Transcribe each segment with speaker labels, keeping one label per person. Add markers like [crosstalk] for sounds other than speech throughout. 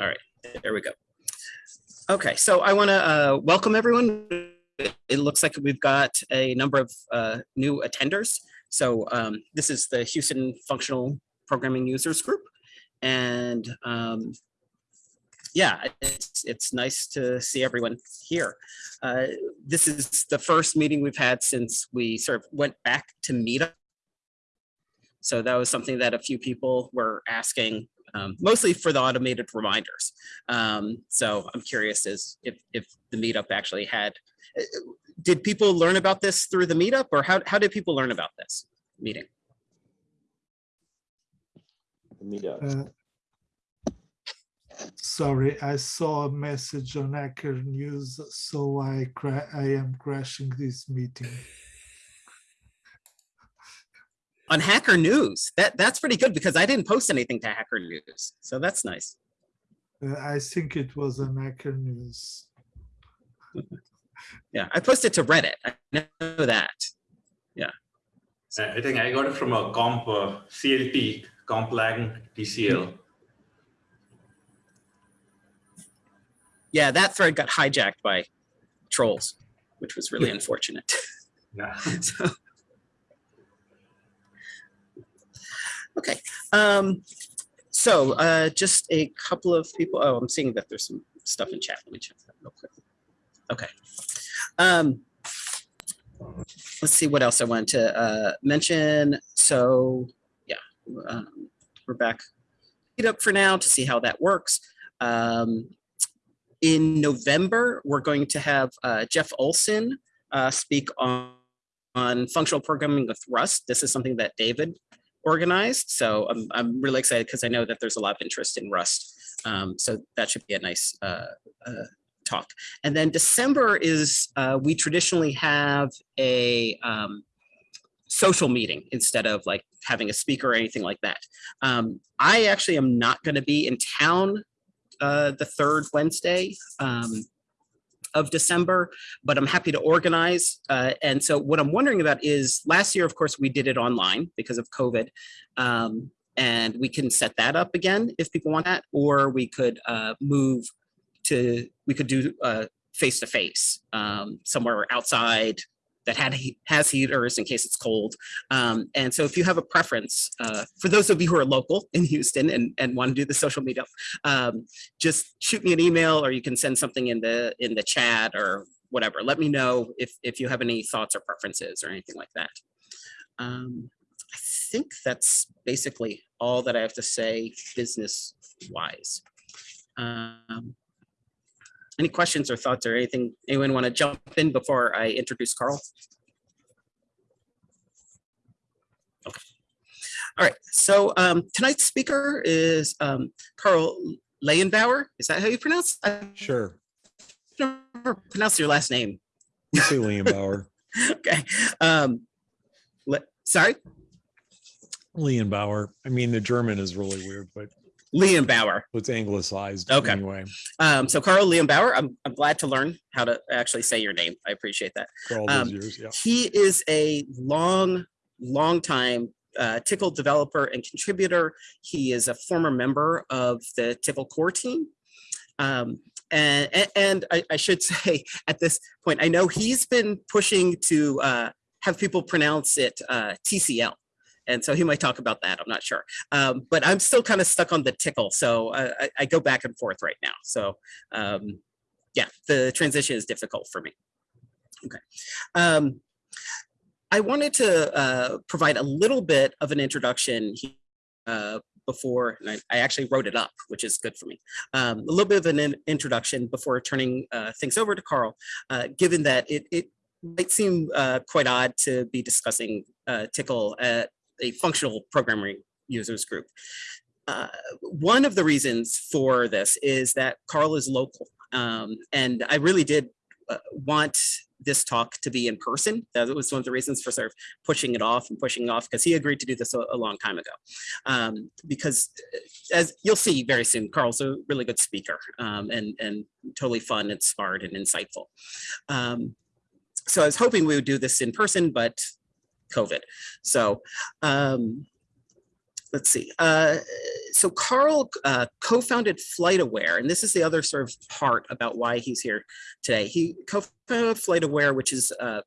Speaker 1: All right, there we go. Okay, so I want to uh, welcome everyone. It looks like we've got a number of uh, new attenders. So um, this is the Houston Functional Programming Users Group. And um, yeah, it's, it's nice to see everyone here. Uh, this is the first meeting we've had since we sort of went back to Meetup. So that was something that a few people were asking, um, mostly for the automated reminders. Um, so I'm curious as if, if the meetup actually had, uh, did people learn about this through the meetup or how, how did people learn about this meeting?
Speaker 2: the meetup.
Speaker 3: Uh, Sorry, I saw a message on Hacker News, so I cra- I am crashing this meeting.
Speaker 1: On Hacker News, that, that's pretty good because I didn't post anything to Hacker News. So that's nice.
Speaker 3: Uh, I think it was on Hacker News. [laughs]
Speaker 1: Yeah, I posted to Reddit. I know that.
Speaker 4: I I think I got it from a comp uh, CLT, comp lang TCL.
Speaker 1: Yeah, that thread got hijacked by trolls, which was really unfortunate.
Speaker 4: Yeah. [laughs]
Speaker 1: So- Okay, um, so, uh, just a couple of people, oh, I'm seeing that there's some stuff in chat. Let me check that real quick. Okay. Um, let's see what else I wanted to, uh, mention. So, yeah, um, we're back. It up for now to see how that works. Um, in November, we're going to have, uh, Jeff Olson, uh, speak on, on functional programming with Rust. This is something that David organized. So I'm, I'm really excited because I know that there's a lot of interest in Rust. Um, so that should be a nice uh, uh, talk. And then December is, uh, we traditionally have a um, social meeting instead of like having a speaker or anything like that. Um, I actually am not going to be in town uh, the third Wednesday. Of December, but I'm happy to organize. Uh, and so what I'm wondering about is last year, of course, we did it online because of COVID. Um, and we can set that up again if people want that, or we could uh, move to, we could do uh, face-to-face um, somewhere outside that had he- has heaters in case it's cold. Um, and so if you have a preference, uh, for those of you who are local in Houston and, and want to do the social media, um, just shoot me an email or you can send something in the in the chat or whatever. Let me know if, if you have any thoughts or preferences or anything like that. Um, I think that's basically all that I have to say business wise. Um, any questions or thoughts or anything? Anyone want to jump in before I introduce Karl? Okay. All right, so um, tonight's speaker is um, Karl Lehenbauer. Is that how you pronounce? I
Speaker 5: Sure.
Speaker 1: never pronounce your last name.
Speaker 5: You say Liam Bauer. [laughs]
Speaker 1: Okay. Um, sorry,
Speaker 5: Liam Bauer. I mean, the German is really weird, but
Speaker 1: Liam Bauer.
Speaker 5: it's anglicized
Speaker 1: Okay.
Speaker 5: anyway.
Speaker 1: Um, so Karl Liam Bauer, I'm, I'm glad to learn how to actually say your name. I appreciate that.
Speaker 5: For all those
Speaker 1: Um,
Speaker 5: years, yeah.
Speaker 1: He is a long, long time uh, Tickle developer and contributor. He is a former member of the Tickle core team. Um, and, and, and I, I should [laughs] say at this point, I know he's been pushing to uh, have people pronounce it uh, TCL. And so he might talk about that. I'm not sure. Um, but I'm still kind of stuck on the tickle. So I, I- go back and forth right now. So um, yeah, the transition is difficult for me. Okay. Um, I wanted to uh, provide a little bit of an introduction uh, before, and I, I actually wrote it up, which is good for me. Um, a little bit of an in- introduction before turning uh, things over to Karl, uh, given that it, it might seem uh, quite odd to be discussing uh, Tickle at a functional programming users group. Uh, one of the reasons for this is that Karl is local. Um, and I really did uh, want this talk to be in person. That was one of the reasons for sort of pushing it off and pushing off because he agreed to do this a, a long time ago. Um, because uh, as you'll see very soon, Karl's a really good speaker um, and, and totally fun and smart and insightful. Um, so I was hoping we would do this in person, but COVID. So um, let's see. Uh, so Karl uh, co-founded FlightAware, and this is the other sort of part about why he's here today. He co-founded FlightAware, which is uh,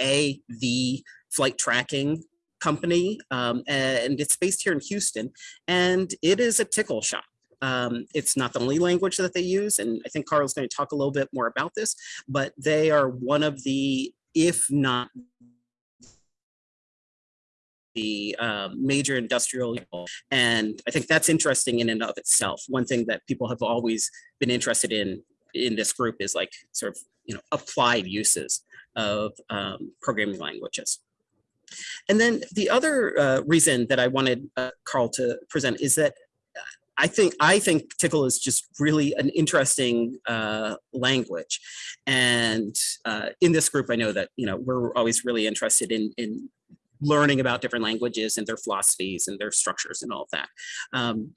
Speaker 1: a the flight tracking company, um, and it's based here in Houston, and it is a tickle shop. Um, it's not the only language that they use, and I think Karl's going to talk a little bit more about this, but they are one of the, if not the um, major industrial and i think that's interesting in and of itself. One thing that people have always been interested in in this group is like sort of you know applied uses of um, programming languages. And then the other uh, reason that i wanted uh, karl to present is that I think I think Tickle is just really an interesting uh, language, and uh, in this group, I know that you know we're always really interested in in learning about different languages and their philosophies and their structures and all of that. Um,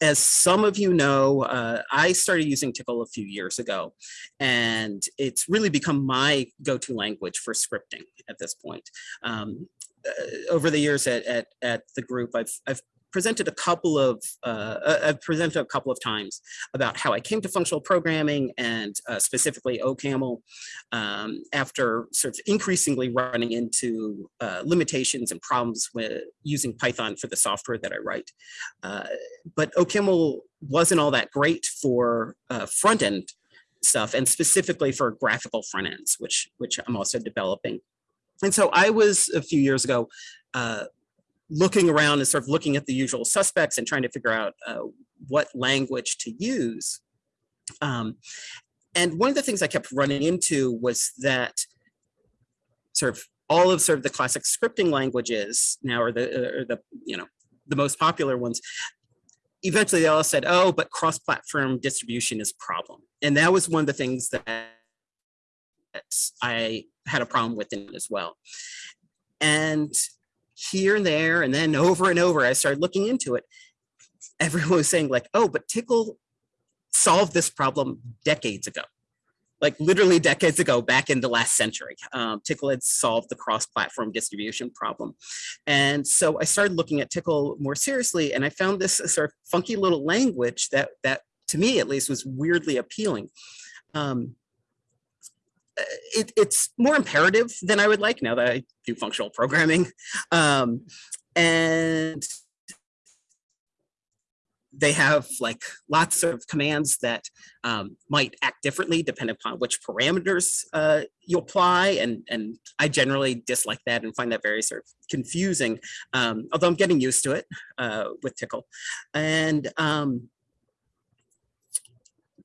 Speaker 1: as some of you know, uh, I started using Tickle a few years ago, and it's really become my go-to language for scripting at this point. Um, uh, over the years at, at, at the group, I've, I've presented a couple of, uh, I've presented a couple of times about how I came to functional programming and uh, specifically OCaml um, after sort of increasingly running into uh, limitations and problems with using Python for the software that I write. Uh, but OCaml wasn't all that great for uh, front end stuff and specifically for graphical front ends, which, which I'm also developing. And so I was a few years ago uh, looking around and sort of looking at the usual suspects and trying to figure out uh, what language to use. Um, and one of the things I kept running into was that sort of all of sort of the classic scripting languages now are the, are the you know, the most popular ones. Eventually they all said, oh, but cross-platform distribution is a problem. And that was one of the things that I had a problem with it as well. And here and there and then over and over, I started looking into it. Everyone was saying like, oh, but Tickle solved this problem decades ago. Like literally decades ago, back in the last century, um, Tickle had solved the cross-platform distribution problem. And so I started looking at Tickle more seriously and I found this sort of funky little language that, that to me at least was weirdly appealing. Um, it, it's more imperative than I would like now that I do functional programming. Um, and they have like lots of commands that um, might act differently depending upon which parameters uh, you apply. And, and I generally dislike that and find that very sort of confusing, um, although I'm getting used to it uh, with Tickle. And um,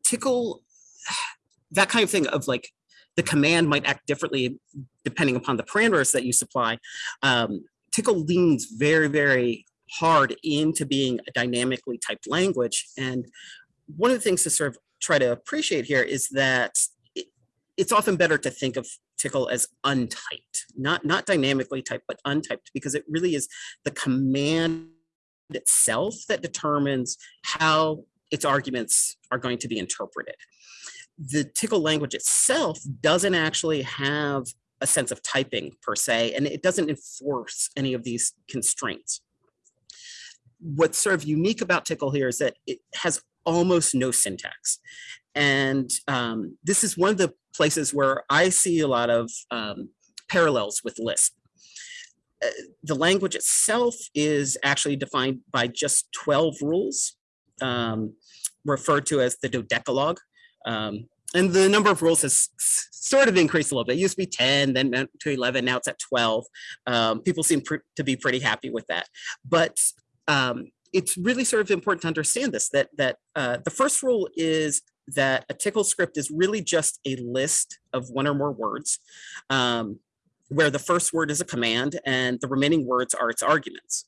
Speaker 1: Tickle, [sighs] that kind of thing of like the command might act differently depending upon the parameters that you supply. Um, Tickle leans very, very hard into being a dynamically typed language. And one of the things to sort of try to appreciate here is that it, it's often better to think of Tickle as untyped, not, not dynamically typed, but untyped, because it really is the command itself that determines how its arguments are going to be interpreted the tickle language itself doesn't actually have a sense of typing per se, and it doesn't enforce any of these constraints. What's sort of unique about tickle here is that it has almost no syntax. And um, this is one of the places where I see a lot of um, parallels with Lisp. Uh, the language itself is actually defined by just 12 rules, um, referred to as the dodekalogue. Um, and the number of rules has sort of increased a little bit. It used to be 10, then to 11, now it's at 12. Um, people seem to be pretty happy with that. But um, it's really sort of important to understand this, that, that uh, the first rule is that a tickle script is really just a list of one or more words um, where the first word is a command and the remaining words are its arguments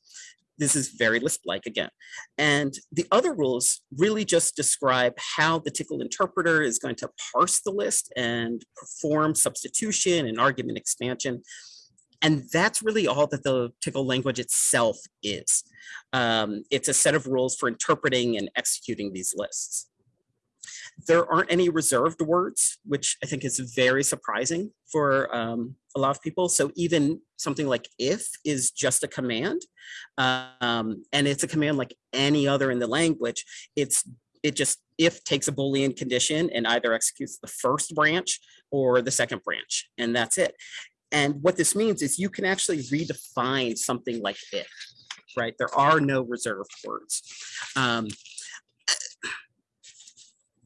Speaker 1: this is very Lisp-like again. And the other rules really just describe how the Tickle interpreter is going to parse the list and perform substitution and argument expansion. And that's really all that the Tickle language itself is. Um, it's a set of rules for interpreting and executing these lists. There aren't any reserved words, which I think is very surprising for um, a lot of people. So even something like if is just a command, um, and it's a command like any other in the language. It's it just if takes a Boolean condition and either executes the first branch or the second branch, and that's it. And what this means is you can actually redefine something like if, right? There are no reserved words. Um,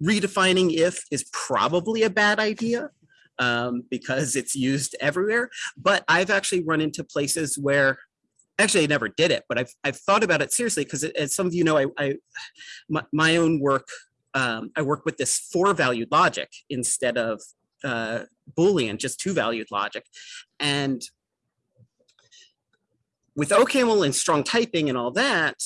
Speaker 1: redefining if is probably a bad idea um, because it's used everywhere. But I've actually run into places where actually I never did it, but I've, I've thought about it seriously because as some of you know, I, I my, my own work, um, I work with this four valued logic instead of uh, Boolean, just two valued logic. And with OCaml and strong typing and all that,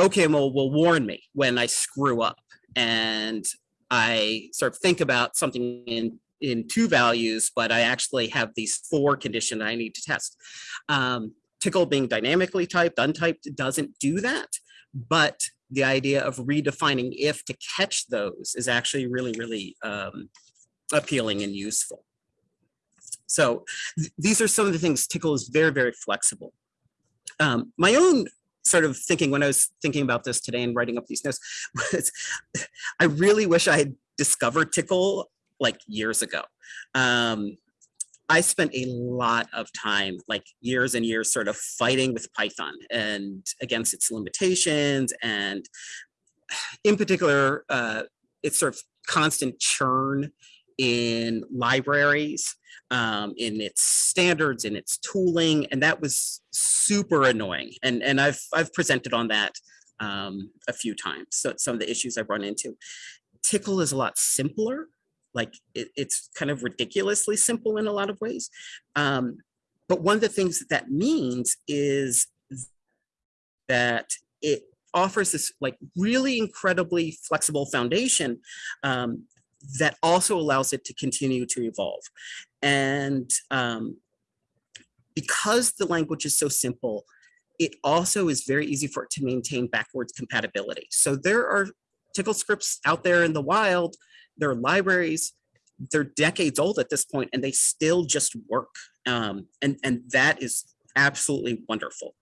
Speaker 1: OCaml will warn me when I screw up and I sort of think about something in in two values, but I actually have these four conditions I need to test. Um, Tickle being dynamically typed, untyped doesn't do that, but the idea of redefining if to catch those is actually really, really um, appealing and useful. So th- these are some of the things Tickle is very, very flexible. Um, my own sort of thinking when I was thinking about this today and writing up these notes [laughs] was I really wish I had discovered Tickle like years ago. Um, I spent a lot of time, like years and years, sort of fighting with Python and against its limitations, and [sighs] in particular, uh, its sort of constant churn in libraries, um, in its standards, in its tooling, and that was super annoying. And and I've I've presented on that um, a few times. So some of the issues I've run into. Tickle is a lot simpler like it, it's kind of ridiculously simple in a lot of ways. Um, but one of the things that that means is that it offers this like really incredibly flexible foundation um, that also allows it to continue to evolve. And um, because the language is so simple, it also is very easy for it to maintain backwards compatibility. So there are tickle scripts out there in the wild there are libraries they're decades old at this point and they still just work um, and and that is absolutely wonderful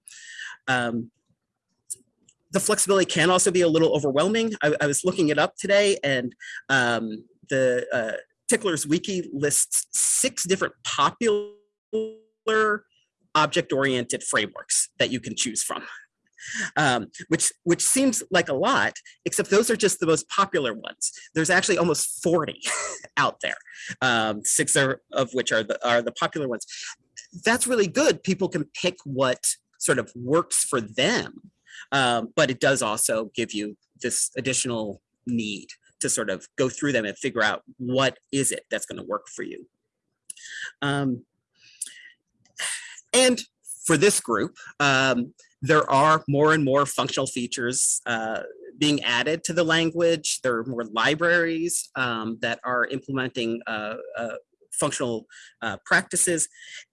Speaker 1: um, the flexibility can also be a little overwhelming i, I was looking it up today and um, the uh, Tcler's wiki lists six different popular object oriented frameworks that you can choose from um, which which seems like a lot, except those are just the most popular ones. There's actually almost 40 [laughs] out there, um, six are, of which are the are the popular ones. That's really good. People can pick what sort of works for them, um, but it does also give you this additional need to sort of go through them and figure out what is it that's going to work for you. Um, and for this group, um, there are more and more functional features uh, being added to the language. There are more libraries um, that are implementing uh, uh, functional uh, practices.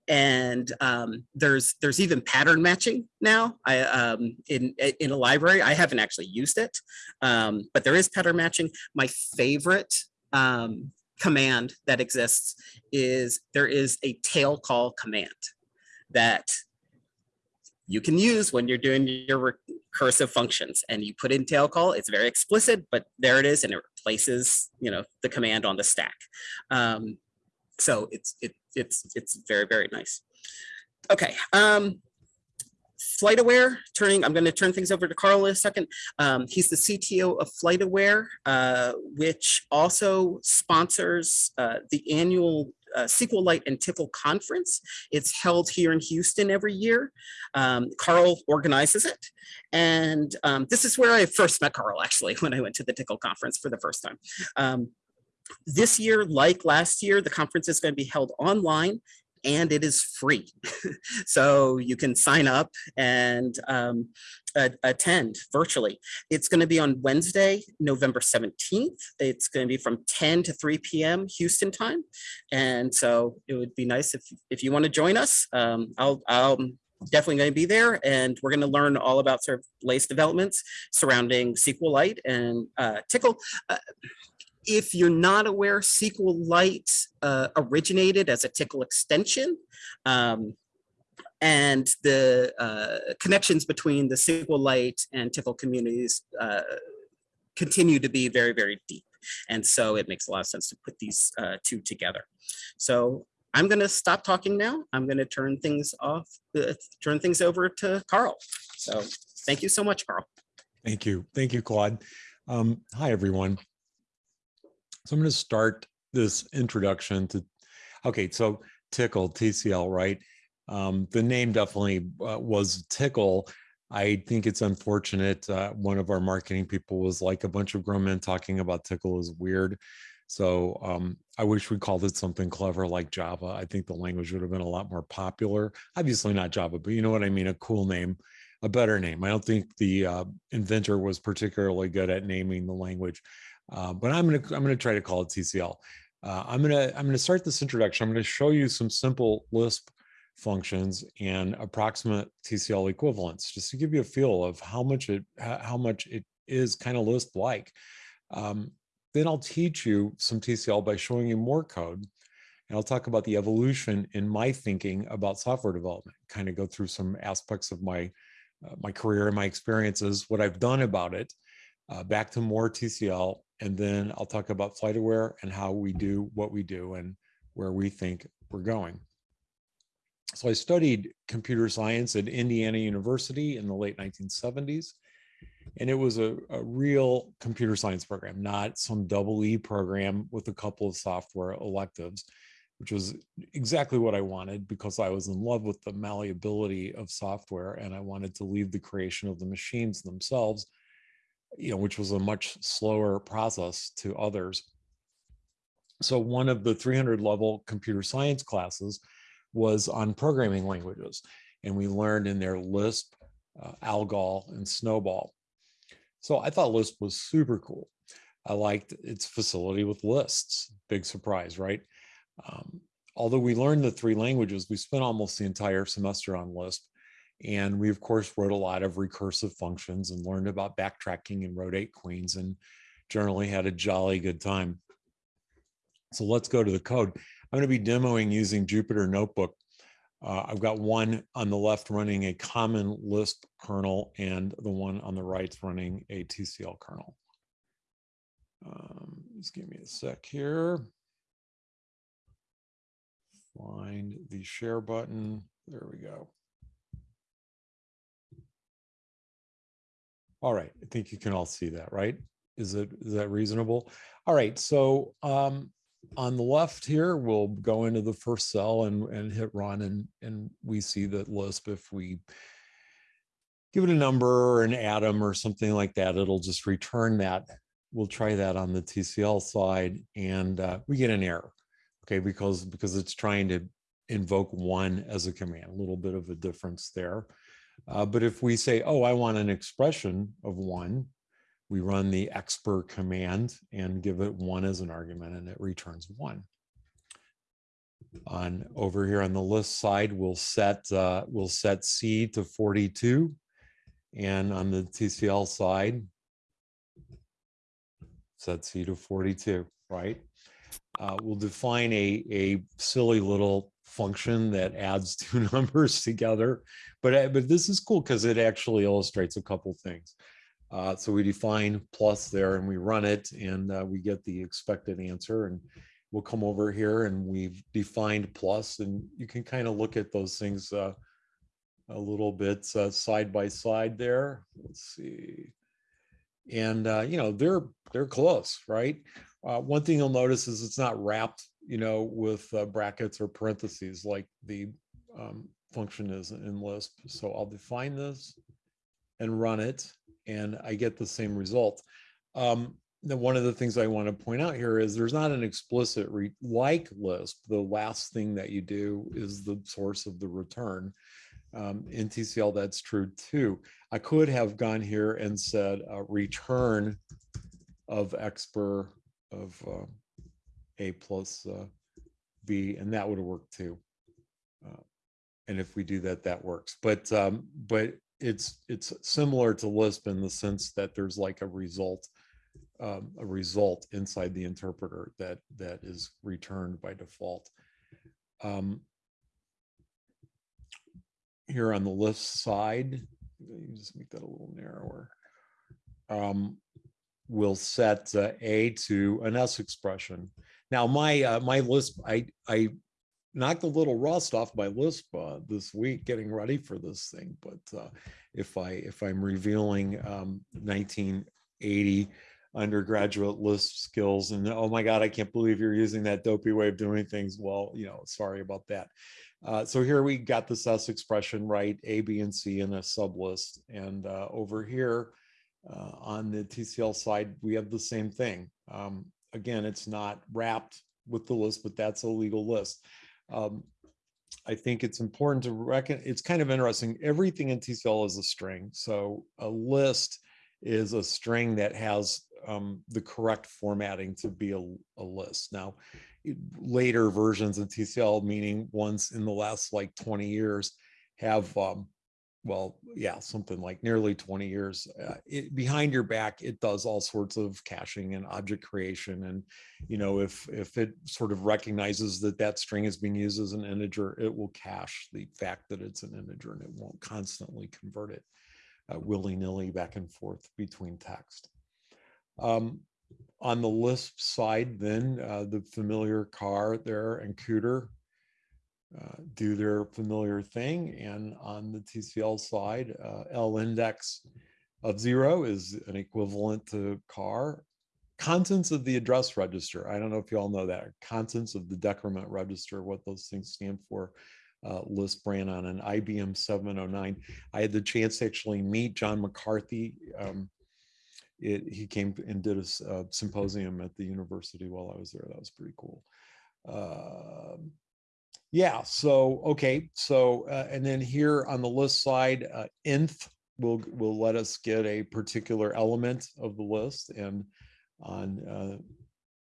Speaker 1: And um, there's there's even pattern matching now I, um, in, in a library. I haven't actually used it, um, but there is pattern matching. My favorite um, command that exists is there is a tail call command that you can use when you're doing your recursive functions and you put in tail call it's very explicit but there it is and it replaces you know the command on the stack um, so it's it, it's it's very very nice okay um FlightAware, turning, I'm going to turn things over to Karl in a second. Um, he's the CTO of FlightAware, uh, which also sponsors uh, the annual uh, SQLite and Tickle conference. It's held here in Houston every year. Um, Karl organizes it. And um, this is where I first met Karl, actually, [laughs] when I went to the Tickle conference for the first time. Um, this year, like last year, the conference is going to be held online and it is free. [laughs] so you can sign up and um, attend virtually. It's going to be on Wednesday, November 17th. It's going to be from 10 to 3 p.m. Houston time. And so it would be nice if, if you want to join us. Um, I'll, I'll definitely going to be there, and we're going to learn all about sort of latest developments surrounding SQLite and uh, Tickle. Uh, if you're not aware, SQLite uh, originated as a Tickle extension. Um, and the uh, connections between the SQLite and Tickle communities uh, continue to be very, very deep. And so it makes a lot of sense to put these uh, two together. So I'm going to stop talking now. I'm going to turn things off, uh, turn things over to Karl. So thank you so much, Karl.
Speaker 5: Thank you. Thank you, Claude. Um, hi, everyone. So I'm going to start this introduction to, okay, so Tickle, TCL, right? Um, the name definitely uh, was Tickle. I think it's unfortunate. Uh, one of our marketing people was like a bunch of grown men talking about Tickle is weird. So um, I wish we called it something clever like Java. I think the language would have been a lot more popular. Obviously not Java, but you know what I mean? A cool name, a better name. I don't think the uh, inventor was particularly good at naming the language, uh, but I'm gonna I'm gonna try to call it TCL. Uh, I'm gonna I'm gonna start this introduction. I'm gonna show you some simple Lisp functions and approximate TCL equivalents, just to give you a feel of how much it how much it is kind of Lisp like. Um, then I'll teach you some TCL by showing you more code. And I'll talk about the evolution in my thinking about software development, kind of go through some aspects of my, uh, my career and my experiences, what I've done about it, uh, back to more TCL. And then I'll talk about FlightAware and how we do what we do and where we think we're going. So I studied computer science at Indiana University in the late 1970s. And it was a, a real computer science program, not some double E program with a couple of software electives, which was exactly what I wanted because I was in love with the malleability of software and I wanted to leave the creation of the machines themselves, you know, which was a much slower process to others. So one of the 300 level computer science classes was on programming languages. And we learned in there Lisp, uh, Algol, and SNOBOL. So I thought Lisp was super cool. I liked its facility with lists. Big surprise, right? Um, although we learned the three languages, we spent almost the entire semester on Lisp. And we, of course, wrote a lot of recursive functions and learned about backtracking and rotate queens and generally had a jolly good time. So let's go to the code. I'm going to be demoing using Jupyter Notebook uh, I've got one on the left running a common Lisp kernel and the one on the right running a TCL kernel. Um, just give me a sec here. Find the share button. There we go. All right, I think you can all see that, right? Is it is that reasonable? All right, so um, on the left here, we'll go into the first cell and, and hit run and, and we see that Lisp, if we give it a number or an atom or something like that, it'll just return that. We'll try that on the TCL side and uh, we get an error, okay, because, because it's trying to invoke one as a command, a little bit of a difference there. Uh, but if we say, oh, I want an expression of one, we run the expr command and give it one as an argument and it returns one. On over here on the Lisp side, we'll set uh, we'll set C to 42. And on the TCL side, set C to 42, right? Uh, we'll define a, a silly little function that adds [laughs] two numbers together. But, uh, but this is cool because it actually illustrates a couple things. Uh, so we define plus there and we run it and uh, we get the expected answer and we'll come over here and we've defined plus and you can kind of look at those things uh, a little bit uh, side by side there. Let's see. And, uh, you know, they're, they're close, right? One thing you'll notice is it's not wrapped, you know, with brackets or parentheses like the um, function is in Lisp. So I'll define this and run it and I get the same result. Um, then one of the things I want to point out here is there's not an explicit like Lisp. The last thing that you do is the source of the return. Um, in TCL, that's true too. I could have gone here and said uh, return of expr of uh, a plus uh, b, and that would have worked too. Uh, and if we do that, that works. But um, but it's it's similar to Lisp in the sense that there's like a result um, a result inside the interpreter that that is returned by default. Um, here on the left side, just make that a little narrower. Um, we'll set uh, A to an S expression. Now, my uh, my Lisp, I I knocked a little rust off my Lisp uh, this week getting ready for this thing. But uh, if I if I'm revealing um, 1980 undergraduate Lisp skills and oh my God, I can't believe you're using that dopey way of doing things. Well, you know, sorry about that. Uh, so here we got this S expression right, A, B, and C in a sublist. And uh, over here uh, on the TCL side, we have the same thing. Um, again, it's not wrapped with the list, but that's a legal list. Um, I think it's important to reckon, it's kind of interesting. Everything in TCL is a string. So a list is a string that has um, the correct formatting to be a, a list. Now, it- later versions of TCL, meaning ones in the last like 20 years, have, um, well, yeah, something like nearly 20 years. Uh, it, behind your back, it does all sorts of caching and object creation. And, you know, if, if it sort of recognizes that that string is being used as an integer, it will cache the fact that it's an integer and it won't constantly convert it uh, willy-nilly back and forth between text. Um, on the Lisp side, then uh, the familiar car there and cdr uh, do their familiar thing. And on the TCL side, uh, lindex of zero is an equivalent to car. Contents of the address register. I don't know if you all know that. Contents of the decrement register, what those things stand for. Uh, ran on an IBM 709. I had the chance to actually meet John McCarthy. Um, it, he came and did a, uh, symposium at the university while I was there. That was pretty cool. Um, yeah, so, okay, so, uh, and then here on the Lisp side, uh, nth will, will let us get a particular element of the list and on uh,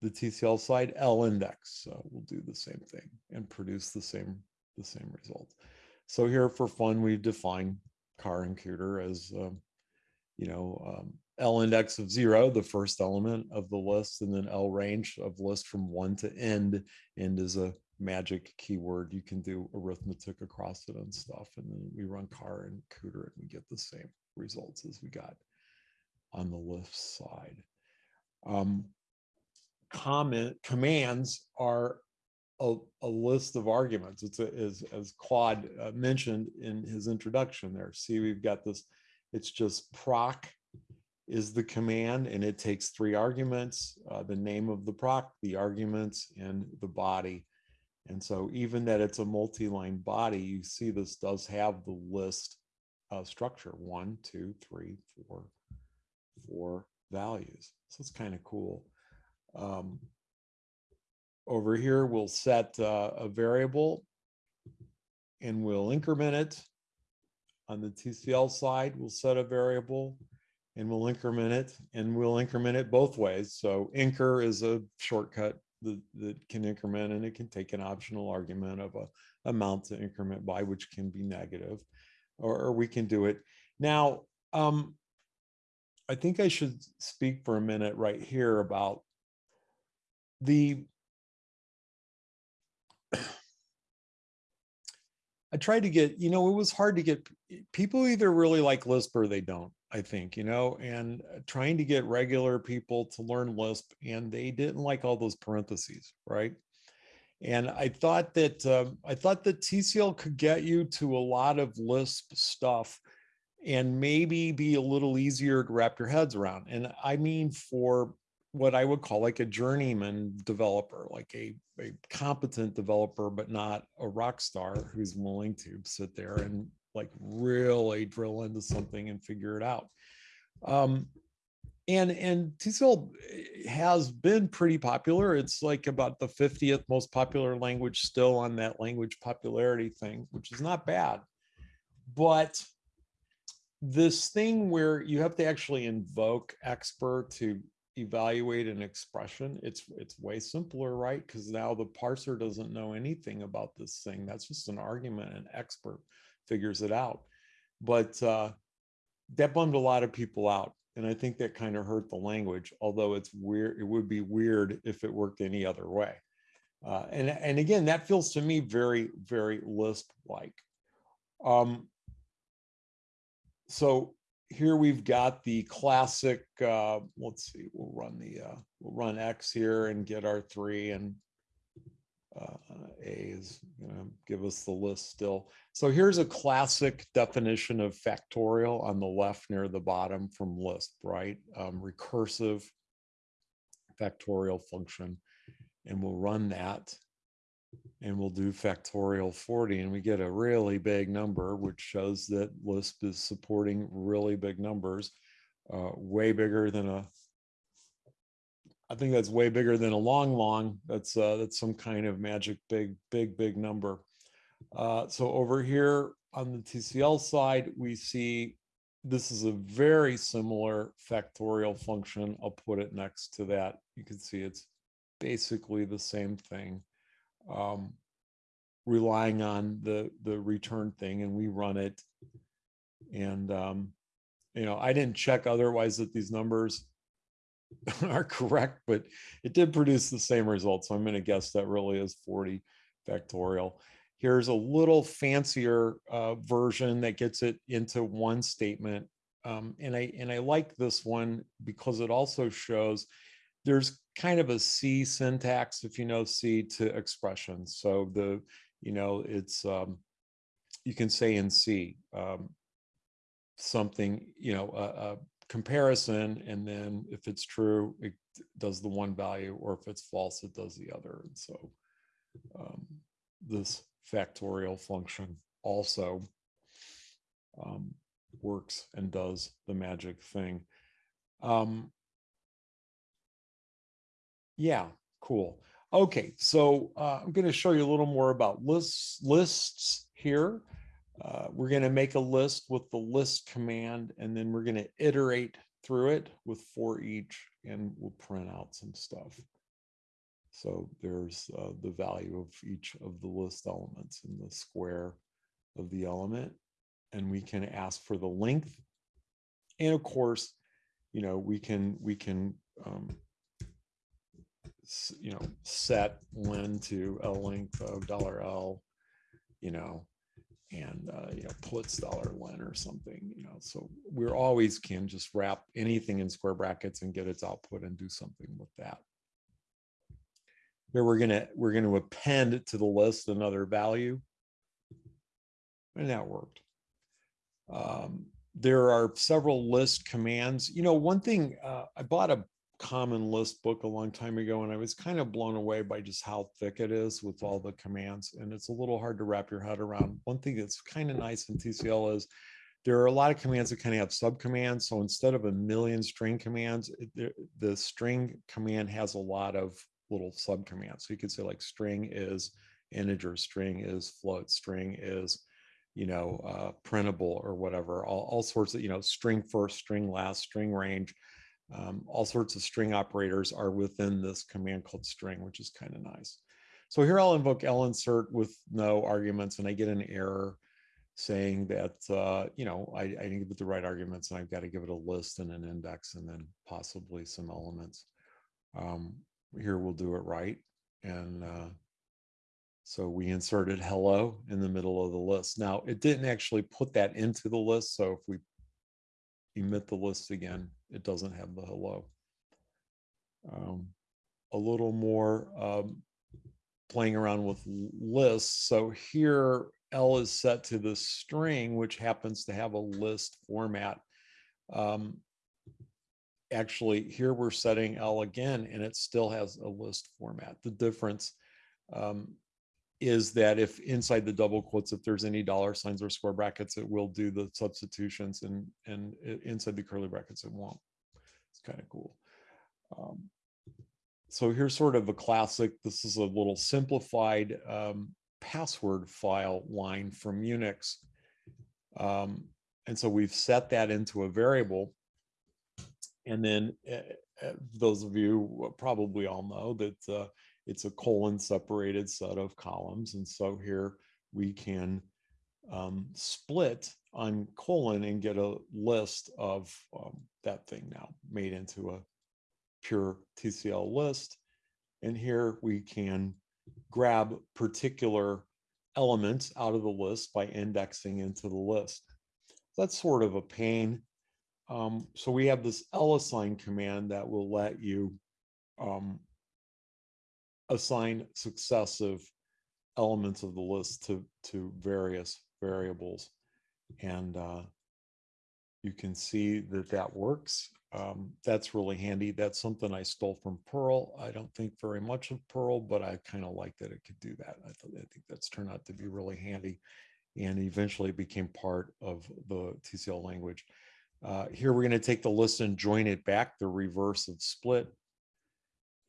Speaker 5: the TCL side, lindex, uh, will do the same thing and produce the same, the same result. So here for fun, we define car and cdr as, um, you know, um, lindex of zero, the first element of the list, and then lrange of list from one to end. End is a magic keyword. You can do arithmetic across it and stuff. And then we run car and cdr and we get the same results as we got on the left side. Um, comment commands are a, a list of arguments. It's a, as, as Claude uh, mentioned in his introduction there. See, we've got this, it's just proc is the command and it takes three arguments, uh, the name of the proc, the arguments and the body. And so even that it's a multi-line body, you see this does have the list uh, structure, one, two, three, four, four values. So it's kind of cool. Um, over here, we'll set uh, a variable and we'll increment it. On the TCL side, we'll set a variable and we'll increment it and we'll increment it both ways. So incr is a shortcut that, that can increment and it can take an optional argument of a amount to increment by, which can be negative, or, or we can do it. Now, um, I think I should speak for a minute right here about the I tried to get, you know, it was hard to get people either really like Lisp or they don't, I think, you know, and uh, trying to get regular people to learn Lisp and they didn't like all those parentheses, right? And I thought that um, I thought that TCL could get you to a lot of Lisp stuff and maybe be a little easier to wrap your heads around. And I mean, for what I would call like a journeyman developer, like a, a competent developer, but not a rock star who's willing to sit there and like really drill into something and figure it out. Um, and and TCL has been pretty popular. It's like about the 50th most popular language still on that language popularity thing, which is not bad. But this thing where you have to actually invoke expr to evaluate an expression, it's it's way simpler, right? Because now the parser doesn't know anything about this thing. That's just an argument. An expr figures it out. But uh, that bummed a lot of people out. And I think that kind of hurt the language, although it's weird. It would be weird if it worked any other way. Uh, and, and again, that feels to me very, very Lisp-like. Um, so here we've got the classic, uh, let's see, we'll run the, uh, we'll run X here and get our three and uh, A is gonna give us the list still. So here's a classic definition of factorial on the left near the bottom from Lisp, right? Um, recursive factorial function. And we'll run that and we'll do factorial 40 and we get a really big number, which shows that Lisp is supporting really big numbers, uh, way bigger than a, I think that's way bigger than a long, long. That's uh, that's some kind of magic big, big, big number. Uh, so over here on the TCL side, we see this is a very similar factorial function. I'll put it next to that. You can see it's basically the same thing, um, relying on the the return thing, and we run it. And um, you know, I didn't check otherwise that these numbers [laughs] are correct, but it did produce the same result. So I'm going to guess that really is 40 factorial. Here's a little fancier uh, version that gets it into one statement. Um, and I and I like this one because it also shows there's kind of a C syntax, if you know C, to expressions. So the, you know, it's, um, you can say in C, um, something, you know, a, comparison, and then if it's true, it does the one value, or if it's false, it does the other. And so um, this factorial function also um, works and does the magic thing. Um, yeah, cool. Okay, so uh, I'm going to show you a little more about lists, lists here. Uh, we're going to make a list with the list command, and then we're going to iterate through it with for each, and we'll print out some stuff. So there's uh, the value of each of the list elements in the square of the element, and we can ask for the length. And of course, you know, we can we can um, you know, set len to a length of dollar L, you know, and, uh, you know, puts dollar len or something, you know, so we're always can just wrap anything in square brackets and get its output and do something with that. Here we're gonna, we're gonna append to the list another value. And that worked. Um, there are several list commands. You know, one thing, uh, I bought a common Lisp book a long time ago and I was kind of blown away by just how thick it is with all the commands and it's a little hard to wrap your head around. One thing that's kind of nice in TCL is there are a lot of commands that kind of have subcommands. So instead of a million string commands, the string command has a lot of little subcommands. So you could say like string is integer, string is float, string is, you know, uh, printable or whatever, all, all sorts of, you know, string first, string last, string range. Um, all sorts of string operators are within this command called string, which is kind of nice. So here I'll invoke linsert with no arguments and I get an error saying that, uh, you know, I, I didn't give it the right arguments and I've got to give it a list and an index and then possibly some elements. Um, here we'll do it right. And uh, so we inserted hello in the middle of the list. Now it didn't actually put that into the list. So if we emit the list again, it doesn't have the hello. Um, a little more um, playing around with lists. So here L is set to the string, which happens to have a list format. Um, actually, here we're setting L again, and it still has a list format. The difference um, is that if inside the double quotes, if there's any dollar signs or square brackets, it will do the substitutions and, and inside the curly brackets, it won't. It's kind of cool. Um, so here's sort of a classic, this is a little simplified um, password file line from Unix. Um, and so we've set that into a variable And then uh, those of you probably all know that uh, it's a colon separated set of columns. And so here we can um, split on colon and get a list of um, that thing now made into a pure TCL list. And here we can grab particular elements out of the list by indexing into the list. That's sort of a pain. Um, so we have this lassign command that will let you um, assign successive elements of the list to, to various variables. And uh, you can see that that works. Um, that's really handy. That's something I stole from Perl. I don't think very much of Perl, but I kind of like that it could do that. I, th I think that's turned out to be really handy and eventually became part of the TCL language. Uh, here we're going to take the list and join it back, the reverse of split.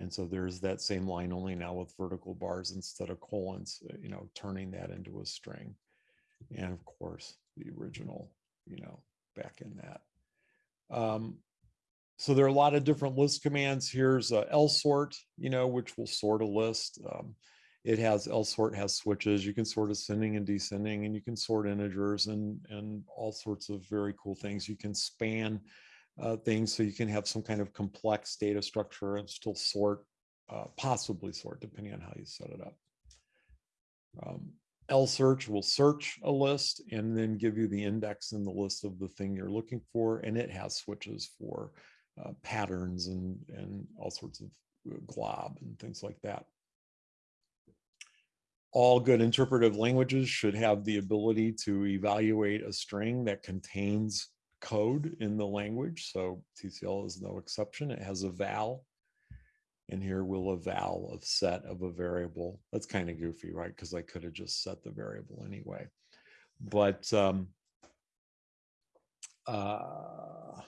Speaker 5: And so there's that same line only now with vertical bars instead of colons, uh, you know, turning that into a string. And of course, the original, you know, back in that. Um, so there are a lot of different list commands. Here's uh, lsort, you know, which will sort a list. Um, it has lsort has switches. You can sort ascending and descending, and you can sort integers and and all sorts of very cool things. You can span uh, things so you can have some kind of complex data structure and still sort, uh, possibly sort, depending on how you set it up. Um, lsearch will search a list and then give you the index in the list of the thing you're looking for, and it has switches for uh, patterns and, and all sorts of uh, glob and things like that. All good interpretive languages should have the ability to evaluate a string that contains code in the language. So TCL is no exception. It has eval. And here we'll eval of set of a variable. That's kind of goofy, right? Because I could have just set the variable anyway. But um, uh,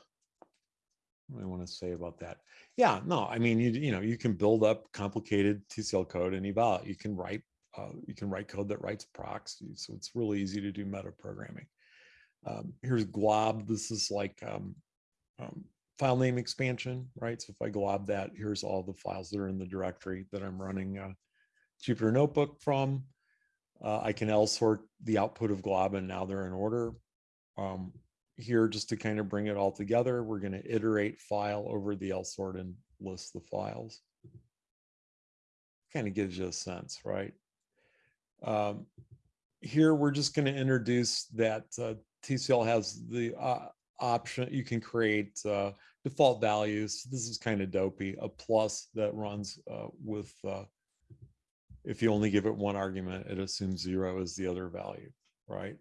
Speaker 5: what do I want to say about that? Yeah, no, I mean, you, you know, you can build up complicated TCL code and eval. You can write, uh, you can write code that writes procs. So it's really easy to do meta programming. Um, here's glob. This is like um, um, file name expansion, right? So if I glob that, here's all the files that are in the directory that I'm running uh, Jupyter Notebook from. Uh, I can lsort the output of glob and now they're in order. Um, here, just to kind of bring it all together, we're going to iterate file over the lsort and list the files. Kind of gives you a sense, right? Um, here, we're just going to introduce that uh, TCL has the uh, option, you can create uh, default values. This is kind of dopey, a plus that runs uh, with, uh, if you only give it one argument, it assumes zero is the other value, right?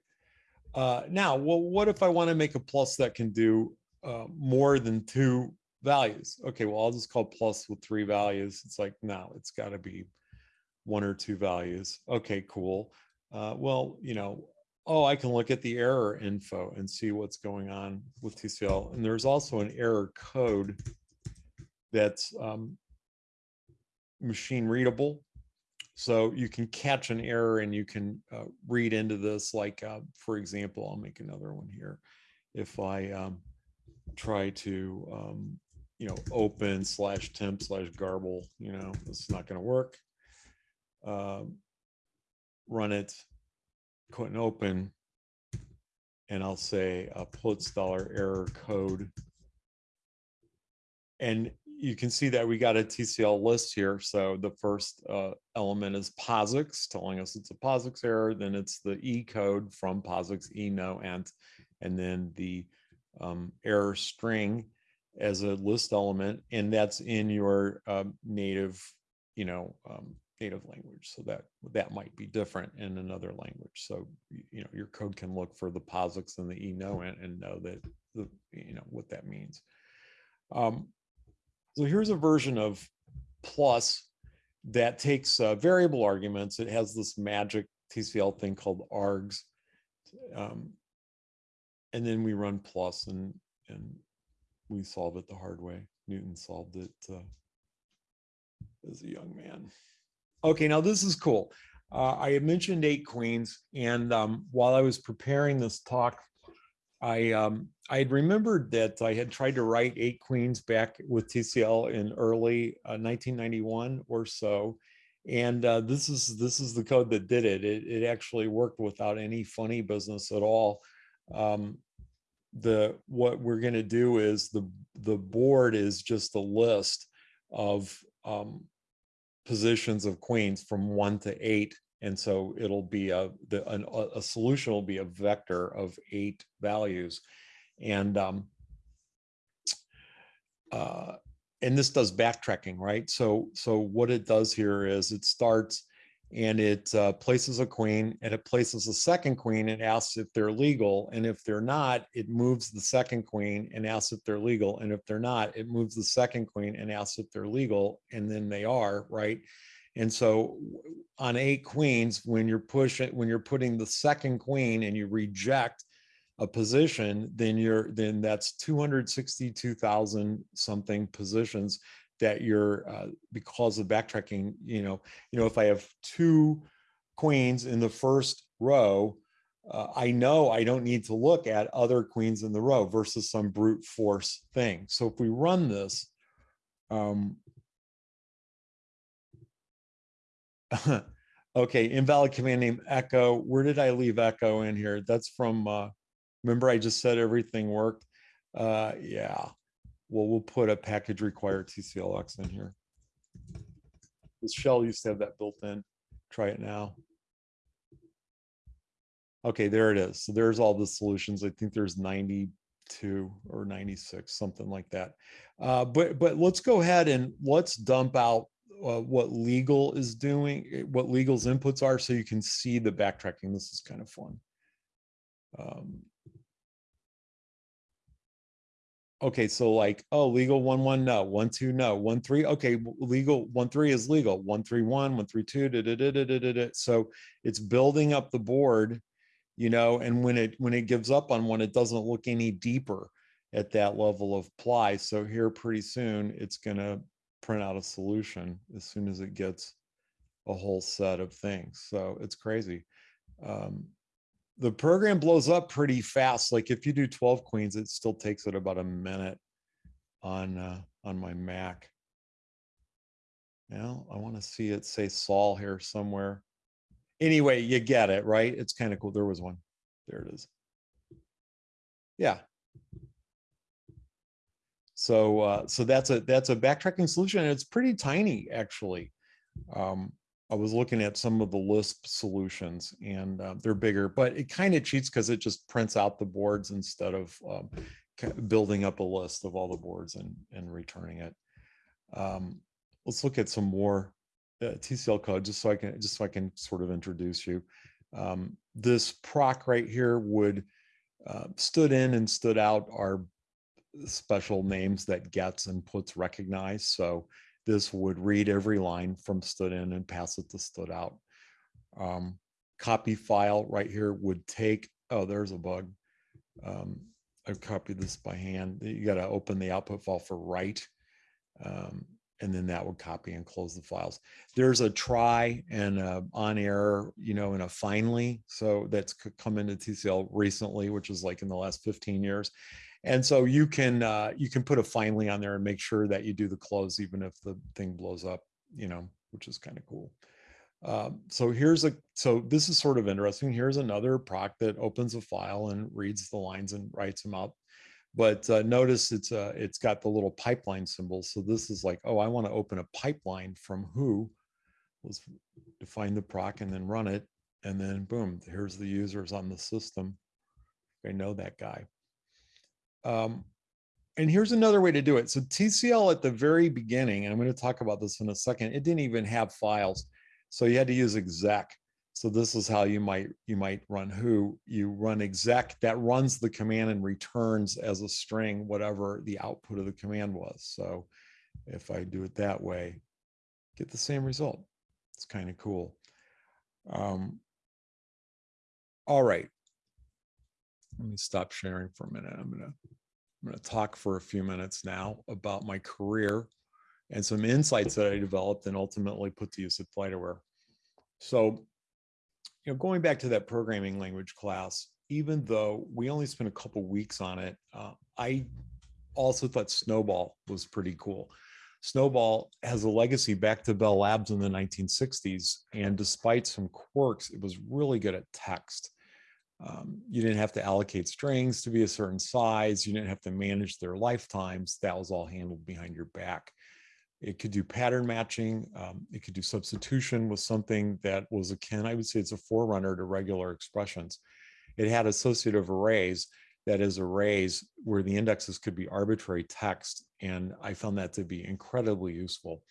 Speaker 5: Uh, now, well, what if I want to make a plus that can do uh, more than two values? Okay, well, I'll just call plus with three values. It's like, no, it's got to be one or two values. Okay, cool. Well, you know, oh, I can look at the error info and see what's going on with TCL. And there's also an error code that's um, machine readable. So you can catch an error and you can uh, read into this. Like, uh, for example, I'll make another one here. If I um, try to, um, you know, open slash temp slash garble, you know, it's not going to work. Uh, run it, couldn't open. And I'll say a dollar error code. And you can see that we got a TCL list here. So the first uh, element is POSIX telling us it's a POSIX error. Then it's the E code from POSIX E no ent, and then the um, error string as a list element, and that's in your uh, native, you know, um, native language. So that that might be different in another language. So you know your code can look for the POSIX and the E no ent and know that the you know what that means. Um, so here's a version of plus that takes uh, variable arguments. It has this magic TCL thing called args. Um, and then we run plus and, and we solve it the hard way. Newton solved it uh, as a young man. Okay, now this is cool. Uh, I had mentioned eight queens, and um, while I was preparing this talk, I um I had remembered that I had tried to write eight queens back with TCL in early uh, 1991 or so, and uh, this is this is the code that did it. It it actually worked without any funny business at all. Um, the what we're going to do is the the board is just a list of um, positions of queens from one to eight and so it'll be a, the, an, a solution will be a vector of eight values. And, um, uh, and this does backtracking, right? So, so what it does here is it starts and it uh, places a queen and it places a second queen and asks if they're legal. And if they're not, it moves the second queen and asks if they're legal. And if they're not, it moves the second queen and asks if they're legal. And then they are, right? And so on eight queens, when you're pushing, when you're putting the second queen and you reject a position, then you're, then that's 262,000 something positions that you're, uh, because of backtracking, you know, you know, if I have two queens in the first row, uh, I know I don't need to look at other queens in the row versus some brute force thing. So if we run this, um, [laughs] okay, invalid command name echo. Where did I leave echo in here? That's from, uh, remember I just said everything worked? Uh, yeah. Well, we'll put a package require TCLX in here. This shell used to have that built in. Try it now. Okay, there it is. So there's all the solutions. I think there's 92 or 96, something like that. Uh, but but let's go ahead and let's dump out uh, what legal is doing, eh, what legal's inputs are, so you can see the backtracking. This is kind of fun. Um, okay, so like, oh, legal one, one, no, one, two, no, one, three. Okay, legal one, three is legal. One, three, one, one, three, two. Da, da, da, da, da, da, da. So it's building up the board, you know, and when it when it gives up on one, it doesn't look any deeper at that level of ply. So here, pretty soon, it's gonna print out a solution as soon as it gets a whole set of things. So it's crazy. Um, the program blows up pretty fast. Like if you do 12 queens, it still takes it about a minute on uh, on my Mac. Now I want to see it say Saul here somewhere. Anyway, you get it, right? It's kind of cool. There was one. There it is. Yeah, so, uh, so that's a, that's a backtracking solution and it's pretty tiny, actually. Um, I was looking at some of the Lisp solutions and uh, they're bigger, but it kind of cheats because it just prints out the boards instead of um, building up a list of all the boards and, and returning it. Um, let's look at some more uh, TCL code just so I can, just so I can sort of introduce you. Um, this proc right here would uh, stdin and stdout are special names that gets and puts recognize. So this would read every line from stdin and pass it to stdout. Um, copy file right here would take, oh, there's a bug. Um, I copied this by hand. You got to open the output file for write. Um, and then that would copy and close the files. There's a try and a on error, you know, and a finally. So that's come into TCL recently, which is like in the last 15 years. And so you can uh, you can put a finally on there and make sure that you do the close even if the thing blows up, you know, which is kind of cool. Um, so here's a so this is sort of interesting. Here's another proc that opens a file and reads the lines and writes them out. But uh, notice it's uh, it's got the little pipeline symbol. So this is like, oh, I want to open a pipeline from who. Let's define the proc and then run it. And then boom, here's the users on the system. I know that guy. Um, and here's another way to do it. So TCL at the very beginning, and I'm going to talk about this in a second, it didn't even have files. So you had to use exec. So this is how you might you might run who you run exec that runs the command and returns as a string whatever the output of the command was. So if I do it that way, get the same result. It's kind of cool. Um, all right. Let me stop sharing for a minute. I'm gonna I'm gonna talk for a few minutes now about my career and some insights that I developed and ultimately put to use at FlightAware. So, you know, going back to that programming language class, even though we only spent a couple weeks on it, uh, I also thought SNOBOL was pretty cool. SNOBOL has a legacy back to Bell Labs in the 1960s, and despite some quirks, it was really good at text. Um, you didn't have to allocate strings to be a certain size. You didn't have to manage their lifetimes. That was all handled behind your back. It could do pattern matching. Um, it could do substitution with something that was akin, I would say it's a forerunner to regular expressions. It had associative arrays, that is arrays where the indexes could be arbitrary text. And I found that to be incredibly useful.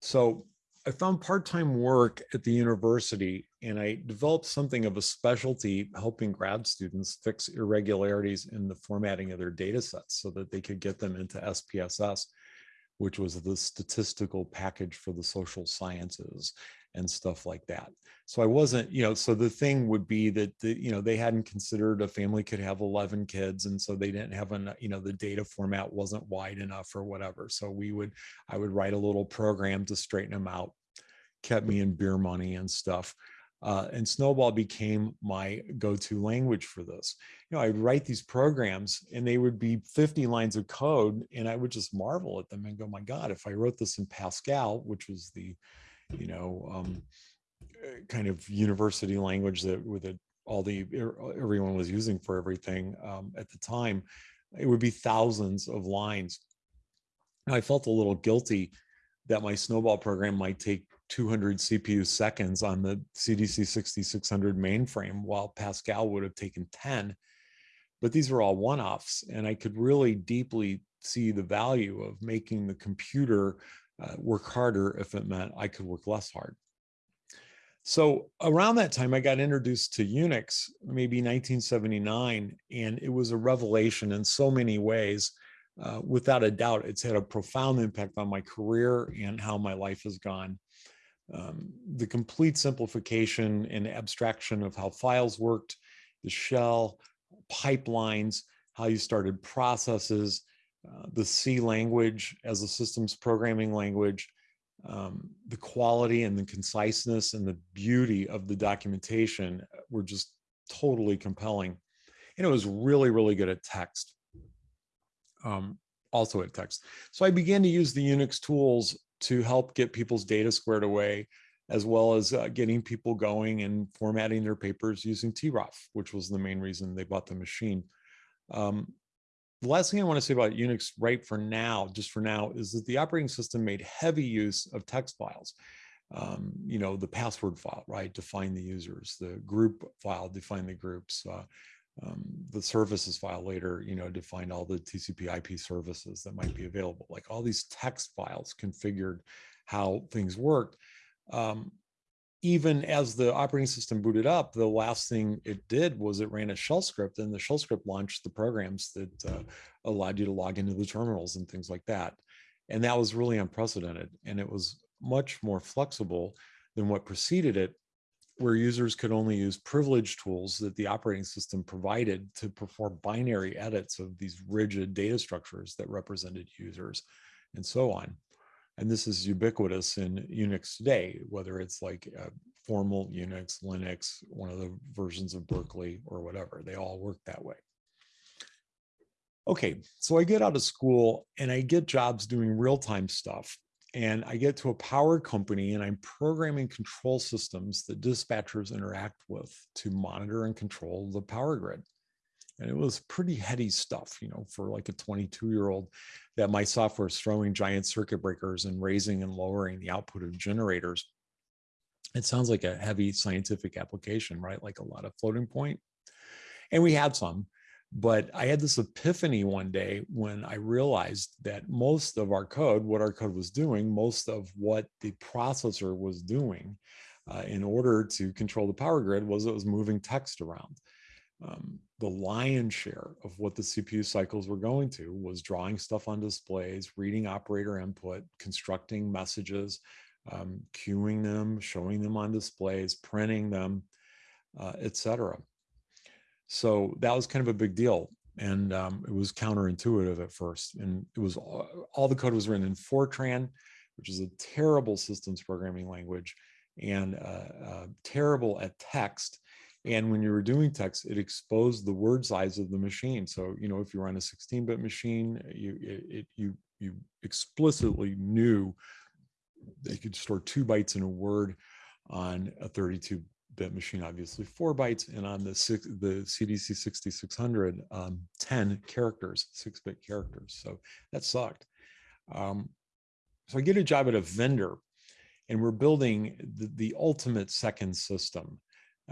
Speaker 5: So I found part-time work at the university and I developed something of a specialty helping grad students fix irregularities in the formatting of their data sets so that they could get them into SPSS, which was the statistical package for the social sciences and stuff like that. So I wasn't, you know, so the thing would be that, the, you know, they hadn't considered a family could have 11 kids. And so they didn't have, an, you know, the data format wasn't wide enough or whatever. So we would, I would write a little program to straighten them out, kept me in beer money and stuff. Uh, and SNOBOL became my go-to language for this. You know, I'd write these programs and they would be 50 lines of code and I would just marvel at them and go, my God, if I wrote this in Pascal, which was the, you know, um, uh, kind of university language that with it, all the everyone was using for everything um, at the time, it would be thousands of lines. I felt a little guilty that my SNOBOL program might take 200 CPU seconds on the CDC 6600 mainframe, while Pascal would have taken 10. But these were all one-offs, and I could really deeply see the value of making the computer uh, work harder if it meant I could work less hard. So around that time, I got introduced to Unix, maybe 1979, and it was a revelation in so many ways. Uh, without a doubt, it's had a profound impact on my career and how my life has gone. Um, the complete simplification and abstraction of how files worked, the shell, pipelines, how you started processes, uh, the C language as a systems programming language, um, the quality and the conciseness and the beauty of the documentation were just totally compelling. And it was really, really good at text, um, also at text. So I began to use the Unix tools to help get people's data squared away, as well as uh, getting people going and formatting their papers using troff, which was the main reason they bought the machine. Um, the last thing I want to say about Unix right for now, just for now, is that the operating system made heavy use of text files. Um, you know, the password file, right, define the users, the group file, define the groups, uh, um, the services file later, you know, define all the TCP IP services that might be available. Like all these text files configured how things worked. Um, even as the operating system booted up, the last thing it did was it ran a shell script and the shell script launched the programs that uh, allowed you to log into the terminals and things like that. And that was really unprecedented. And it was much more flexible than what preceded it, where users could only use privileged tools that the operating system provided to perform binary edits of these rigid data structures that represented users and so on. And this is ubiquitous in Unix today, whether it's like formal Unix, Linux, one of the versions of Berkeley or whatever, they all work that way. Okay, so I get out of school and I get jobs doing real-time stuff. And I get to a power company and I'm programming control systems that dispatchers interact with to monitor and control the power grid. And it was pretty heady stuff, you know, for like a 22 year old that my software is throwing giant circuit breakers and raising and lowering the output of generators. It sounds like a heavy scientific application, right? Like a lot of floating point. And we had some, but I had this epiphany one day when I realized that most of our code, what our code was doing, most of what the processor was doing uh, in order to control the power grid was it was moving text around um, the lion's share of what the CPU cycles were going to was drawing stuff on displays, reading operator input, constructing messages, um, queuing them, showing them on displays, printing them, uh, etc. So that was kind of a big deal. And um, it was counterintuitive at first. And it was all, all the code was written in Fortran, which is a terrible systems programming language and uh, uh, terrible at text And when you were doing text, it exposed the word size of the machine. So, you know, if you were on a 16-bit machine, you it, you you explicitly knew that you could store two bytes in a word on a 32-bit machine, obviously four bytes, and on the six, the CDC 6600, um, 10 characters, six-bit characters. So that sucked. Um, so I get a job at a vendor, and we're building the, the ultimate second system.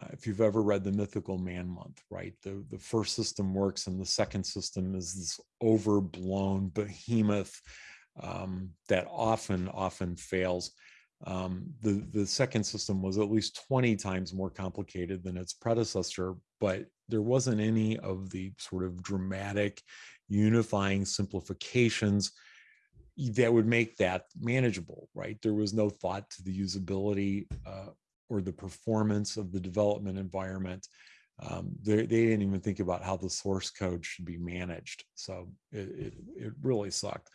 Speaker 5: Uh, if you've ever read the Mythical Man Month, right? The the first system works, and the second system is this overblown behemoth um, that often often fails. Um, the the second system was at least 20 times more complicated than its predecessor, but there wasn't any of the sort of dramatic unifying simplifications that would make that manageable, right? There was no thought to the usability uh, or the performance of the development environment. Um, they, they didn't even think about how the source code should be managed. So it, it, it really sucked.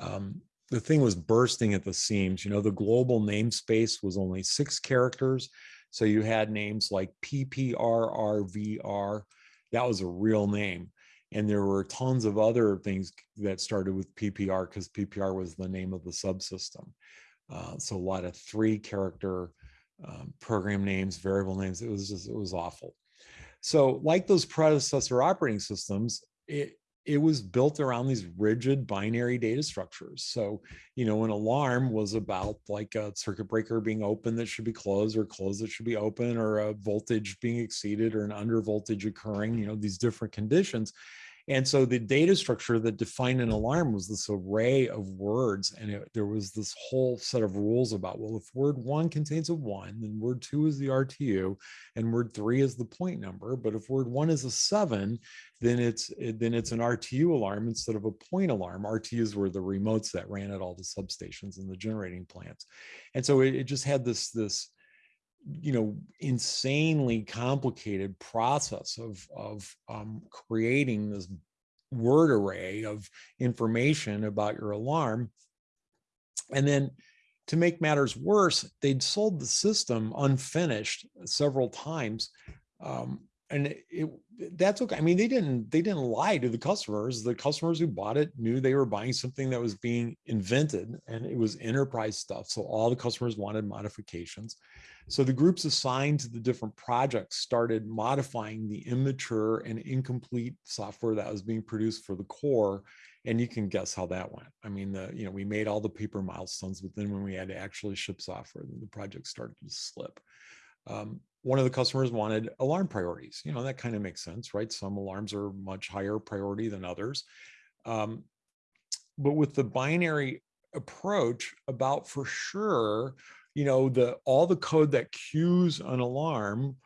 Speaker 5: Um, the thing was bursting at the seams. You know, the global namespace was only six characters. So you had names like PPRRVR. That was a real name. And there were tons of other things that started with PPR because PPR was the name of the subsystem. Uh, so a lot of three character um, program names, variable names. It was just, it was awful. So like those predecessor operating systems, it, it was built around these rigid binary data structures. So, you know, an alarm was about like a circuit breaker being open that should be closed or closed that should be open or a voltage being exceeded or an under voltage occurring, you know, these different conditions. And so the data structure that defined an alarm was this array of words. And it, there was this whole set of rules about, well, if word one contains a one, then word two is the RTU and word three is the point number. But if word one is a seven, then it's then it's an RTU alarm instead of a point alarm. RTUs were the remotes that ran at all the substations and the generating plants. And so it, it just had this, this, you know insanely complicated process of of um, creating this word array of information about your alarm and then to make matters worse they'd sold the system unfinished several times um, and it, it, that's okay. I mean, they didn't they didn't lie to the customers. The customers who bought it knew they were buying something that was being invented, and it was enterprise stuff. So all the customers wanted modifications. So the groups assigned to the different projects started modifying the immature and incomplete software that was being produced for the core. And you can guess how that went. I mean, the you know we made all the paper milestones, but then when we had to actually ship software, then the project started to slip. Um, one of the customers wanted alarm priorities. You know, that kind of makes sense, right? Some alarms are much higher priority than others. Um, but with the binary approach, about for sure, you know, the all the code that queues an alarm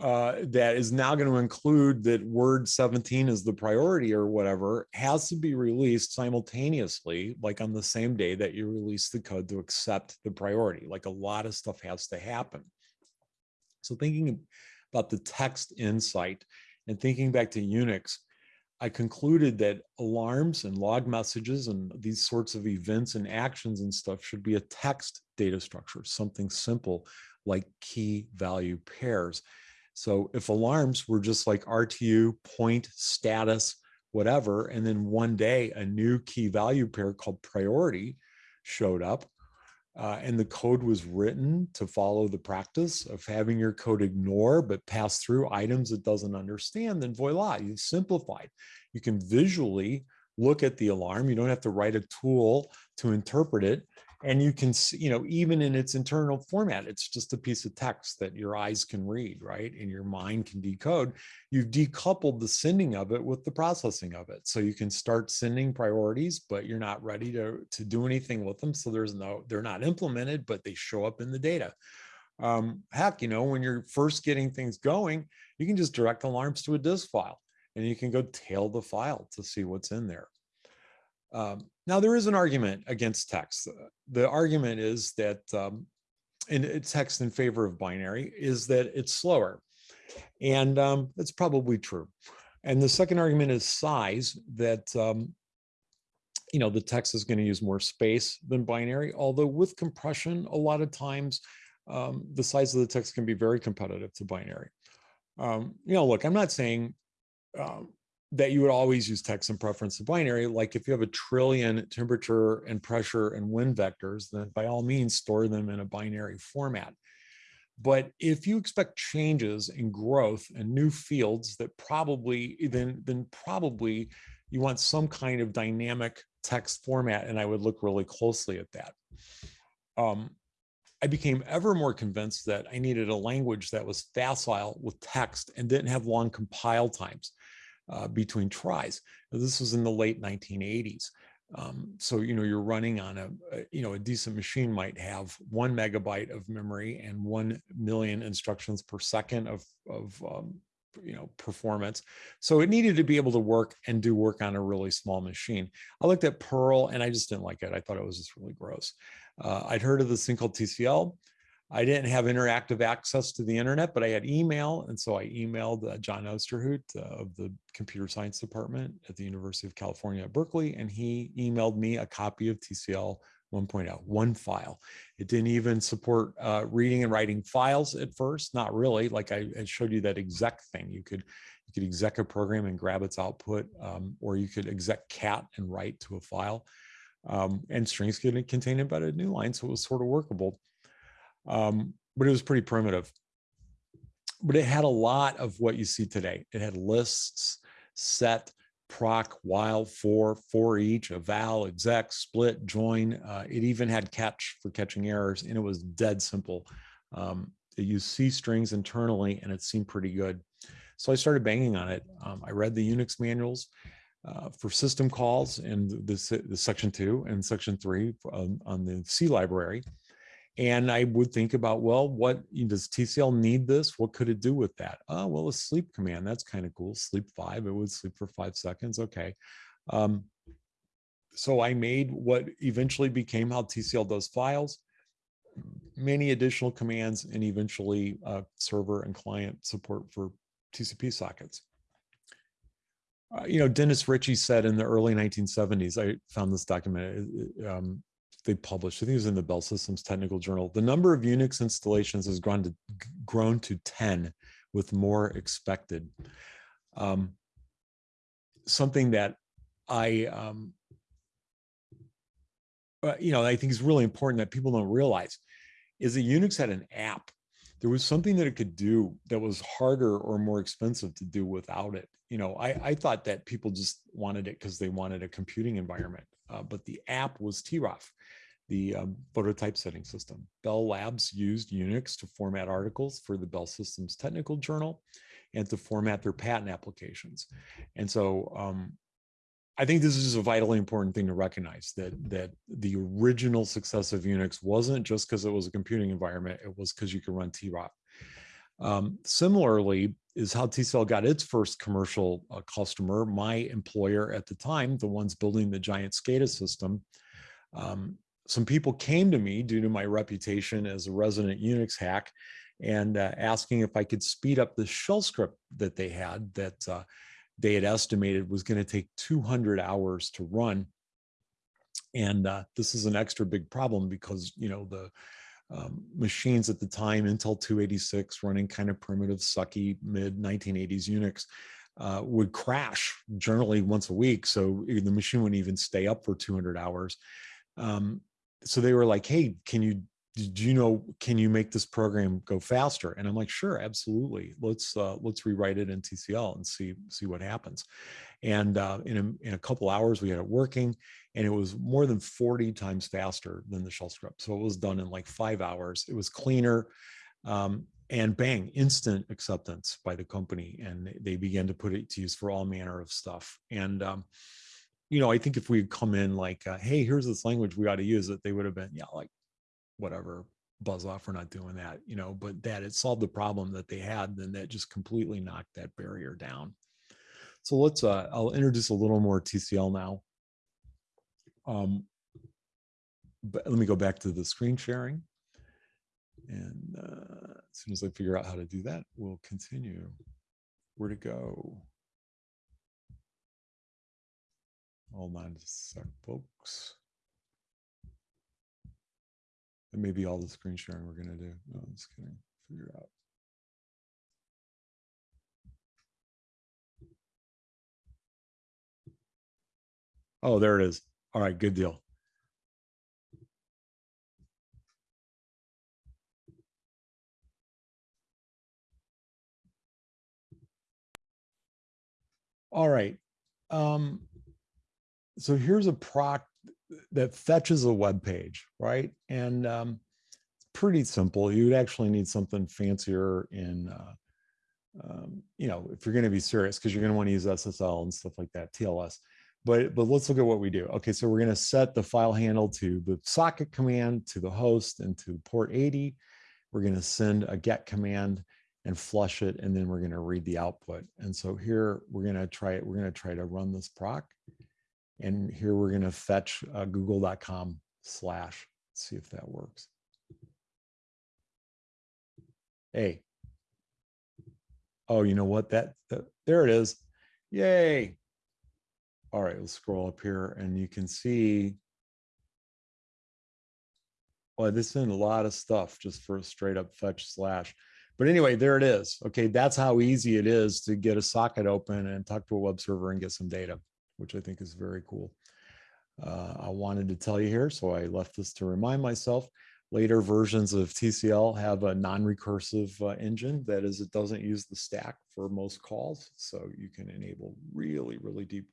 Speaker 5: uh, that is now going to include that word 17 is the priority or whatever has to be released simultaneously, like on the same day that you release the code to accept the priority. Like a lot of stuff has to happen. So thinking about the text insight and thinking back to Unix, I concluded that alarms and log messages and these sorts of events and actions and stuff should be a text data structure, something simple like key value pairs. So if alarms were just like RTU, point, status, whatever, and then one day a new key value pair called priority showed up, uh, and the code was written to follow the practice of having your code ignore but pass through items it doesn't understand, then voila, you've simplified. You can visually look at the alarm. You don't have to write a tool to interpret it and you can see, you know, even in its internal format, it's just a piece of text that your eyes can read, right? And your mind can decode. You've decoupled the sending of it with the processing of it. So you can start sending priorities, but you're not ready to, to do anything with them. So there's no, they're not implemented, but they show up in the data. Um, heck, you know, when you're first getting things going, you can just direct alarms to a disk file and you can go tail the file to see what's in there. Um, now, there is an argument against text. The argument is that, um, and text in favor of binary, is that it's slower. And um, that's probably true. And the second argument is size, that um, you know, the text is going to use more space than binary, although with compression, a lot of times um, the size of the text can be very competitive to binary. Um, you know, look, I'm not saying um, that you would always use text in preference to binary. Like if you have a trillion temperature and pressure and wind vectors, then by all means store them in a binary format. But if you expect changes in growth and new fields that probably then then probably you want some kind of dynamic text format, and I would look really closely at that. Um, I became ever more convinced that I needed a language that was facile with text and didn't have long compile times uh, between tries. This was in the late 1980s. Um, so, you know, you're running on a, a, you know, a decent machine might have one megabyte of memory and 1 million instructions per second of, of um, you know, performance. So it needed to be able to work and do work on a really small machine. I looked at Perl and I just didn't like it. I thought it was just really gross. Uh, I'd heard of this thing called TCL. I didn't have interactive access to the internet, but I had email. And so I emailed uh, John Ousterhout uh, of the computer science department at the University of California at Berkeley. And he emailed me a copy of TCL 1.0, one file. It didn't even support uh, reading and writing files at first, not really. Like I, I, showed you that exec thing. You could you could exec a program and grab its output, um, or you could exec cat and write to a file. Um, and strings could contain embedded new lines, so it was sort of workable. Um, but it was pretty primitive. But it had a lot of what you see today. It had lists, set, proc, while, for, for each, eval, exec, split, join. Uh, it even had catch for catching errors, and it was dead simple. Um, it used C strings internally, and it seemed pretty good. So I started banging on it. Um, I read the Unix manuals uh, for system calls in the, the, section two and section three on, on the C library. And I would think about, well, what does TCL need this? What could it do with that? Oh, well, a sleep command, that's kind of cool. Sleep five, it would sleep for five seconds. Okay. Um, so I made what eventually became how TCL does files, many additional commands, and eventually uh, server and client support for TCP sockets. Uh, you know, Dennis Ritchie said in the early 1970s, I found this document, um, they published, I think it was in the Bell Systems Technical Journal, the number of Unix installations has grown to, grown to 10 with more expected. Um, something that I, um, uh, you know, I think is really important that people don't realize is that Unix had an app. There was something that it could do that was harder or more expensive to do without it. You know, I, I thought that people just wanted it because they wanted a computing environment, uh, but the app was troff the um, phototypesetting system. Bell Labs used Unix to format articles for the Bell Systems Technical Journal and to format their patent applications. And so um, I think this is a vitally important thing to recognize that that the original success of Unix wasn't just because it was a computing environment, it was because you could run troff. Um, similarly, is how TCL got its first commercial uh, customer. My employer at the time, the ones building the giant SCADA system, um, some people came to me due to my reputation as a resident Unix hack and uh, asking if I could speed up the shell script that they had that uh, they had estimated was going to take 200 hours to run. And uh, this is an extra big problem because, you know, the um, machines at the time, Intel 286 running kind of primitive, sucky mid 1980s Unix, uh, would crash generally once a week. So the machine wouldn't even stay up for 200 hours. Um, so they were like, hey, can you do you know can you make this program go faster? And i'm like sure absolutely. Let's uh, let's rewrite it in tcl and see see what happens. And uh, in, a, in a couple hours we had it working and it was more than 40 times faster than the shell script so it was done in like five hours. It was cleaner um, and bang instant acceptance by the company and they began to put it to use for all manner of stuff. And um, you know, I think if we had come in like, uh, hey, here's this language we ought to use it, they would have been, yeah, like whatever, buzz off, we're not doing that, you know, but that it solved the problem that they had, then that just completely knocked that barrier down. So let's, uh, I'll introduce a little more TCL now. Um, but let me go back to the screen sharing. And uh, as soon as I figure out how to do that, we'll continue. Where to go? Hold on a sec, folks. That may be all the screen sharing we're going to do. No, I'm just kidding. Figure out. Oh, there it is. All right, good deal. All right. Um, so here's a proc that fetches a web page, right? And um, it's pretty simple. You would actually need something fancier in, uh, um, you know, if you're going to be serious, because you're going to want to use SSL and stuff like that, TLS. But but let's look at what we do. Okay, so we're going to set the file handle to the socket command, to the host, and to port 80. We're going to send a get command and flush it, and then we're going to read the output. And so here we're going to try it. We're going to try to run this proc. And here we're going to fetch uh, google.com slash, see if that works. Hey. Oh, you know what? That, that there it is. Yay. All right, let's scroll up here and you can see. Well, this is a lot of stuff just for a straight up fetch slash. But anyway, there it is. Okay, that's how easy it is to get a socket open and talk to a web server and get some data, which I think is very cool. Uh, I wanted to tell you here, so I left this to remind myself. Later versions of TCL have a non-recursive uh, engine. That is, it doesn't use the stack for most calls. So you can enable really, really deep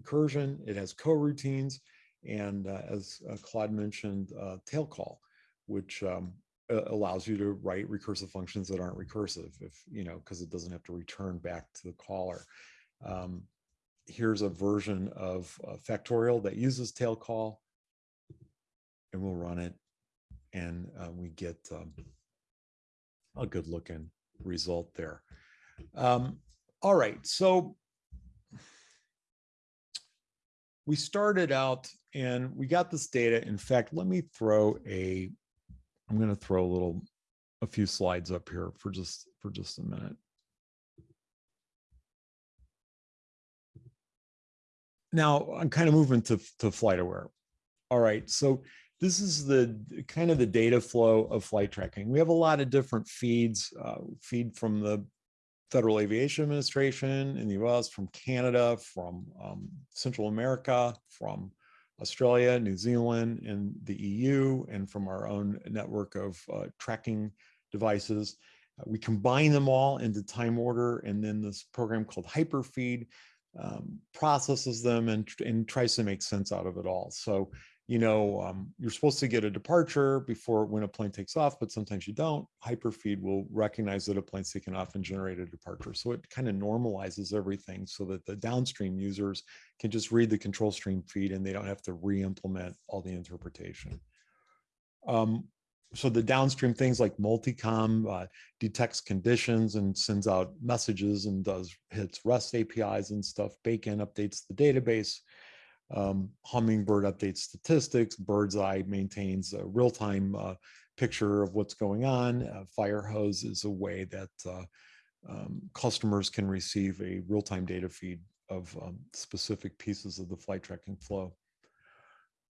Speaker 5: recursion. It has coroutines. And uh, as uh, Claude mentioned, uh, tail call, which um, allows you to write recursive functions that aren't recursive if you know because it doesn't have to return back to the caller um, here's a version of uh, factorial that uses tail call and we'll run it and uh, we get um, a good looking result there um, all right so we started out and we got this data in fact let me throw a I'm going to throw a little, a few slides up here for just, for just a minute. Now I'm kind of moving to, to FlightAware. All right, so this is the kind of the data flow of flight tracking. We have a lot of different feeds, uh, feed from the Federal Aviation Administration in the US, from Canada, from um, Central America, from Australia, New Zealand, and the EU, and from our own network of uh, tracking devices. Uh, we combine them all into time order, and then this program called Hyperfeed um, processes them and, and tries to make sense out of it all. So you know, um, you're supposed to get a departure before when a plane takes off, but sometimes you don't. Hyperfeed will recognize that a plane's taken off and generate a departure. So it kind of normalizes everything so that the downstream users can just read the control stream feed and they don't have to re-implement all the interpretation. Um, so the downstream things like multicom uh, detects conditions and sends out messages and does hits REST APIs and stuff. Bacon updates the database. Um, Hummingbird updates statistics. Birdseye maintains a real-time uh, picture of what's going on. Uh, Firehose is a way that uh, um, customers can receive a real-time data feed of um, specific pieces of the flight tracking flow.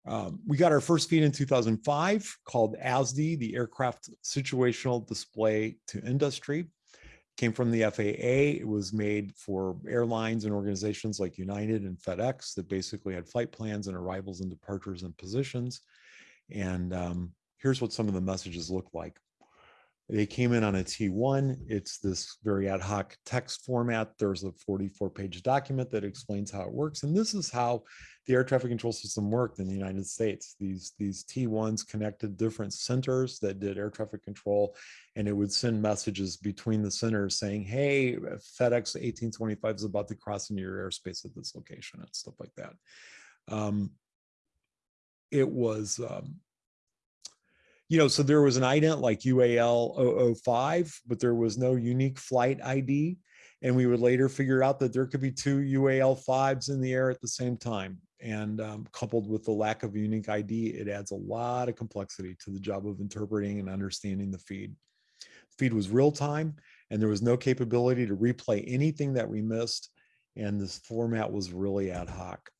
Speaker 5: Um, we got our first feed in 2005 called ASDI, the Aircraft Situational Display to Industry came from the FAA. It was made for airlines and organizations like United and FedEx that basically had flight plans and arrivals and departures and positions. And um, here's what some of the messages look like. They came in on a T1. It's this very ad hoc text format. There's a 44 page document that explains how it works. And this is how the air traffic control system worked in the United States. These, these T1s connected different centers that did air traffic control, and it would send messages between the centers saying, hey, FedEx 1825 is about to cross into your airspace at this location and stuff like that. Um, it was um, you know, so there was an ident like UAL 005, but there was no unique flight ID. And we would later figure out that there could be two UAL 5s in the air at the same time. And um, coupled with the lack of unique ID, it adds a lot of complexity to the job of interpreting and understanding the feed. The feed was real time, and there was no capability to replay anything that we missed. And this format was really ad hoc.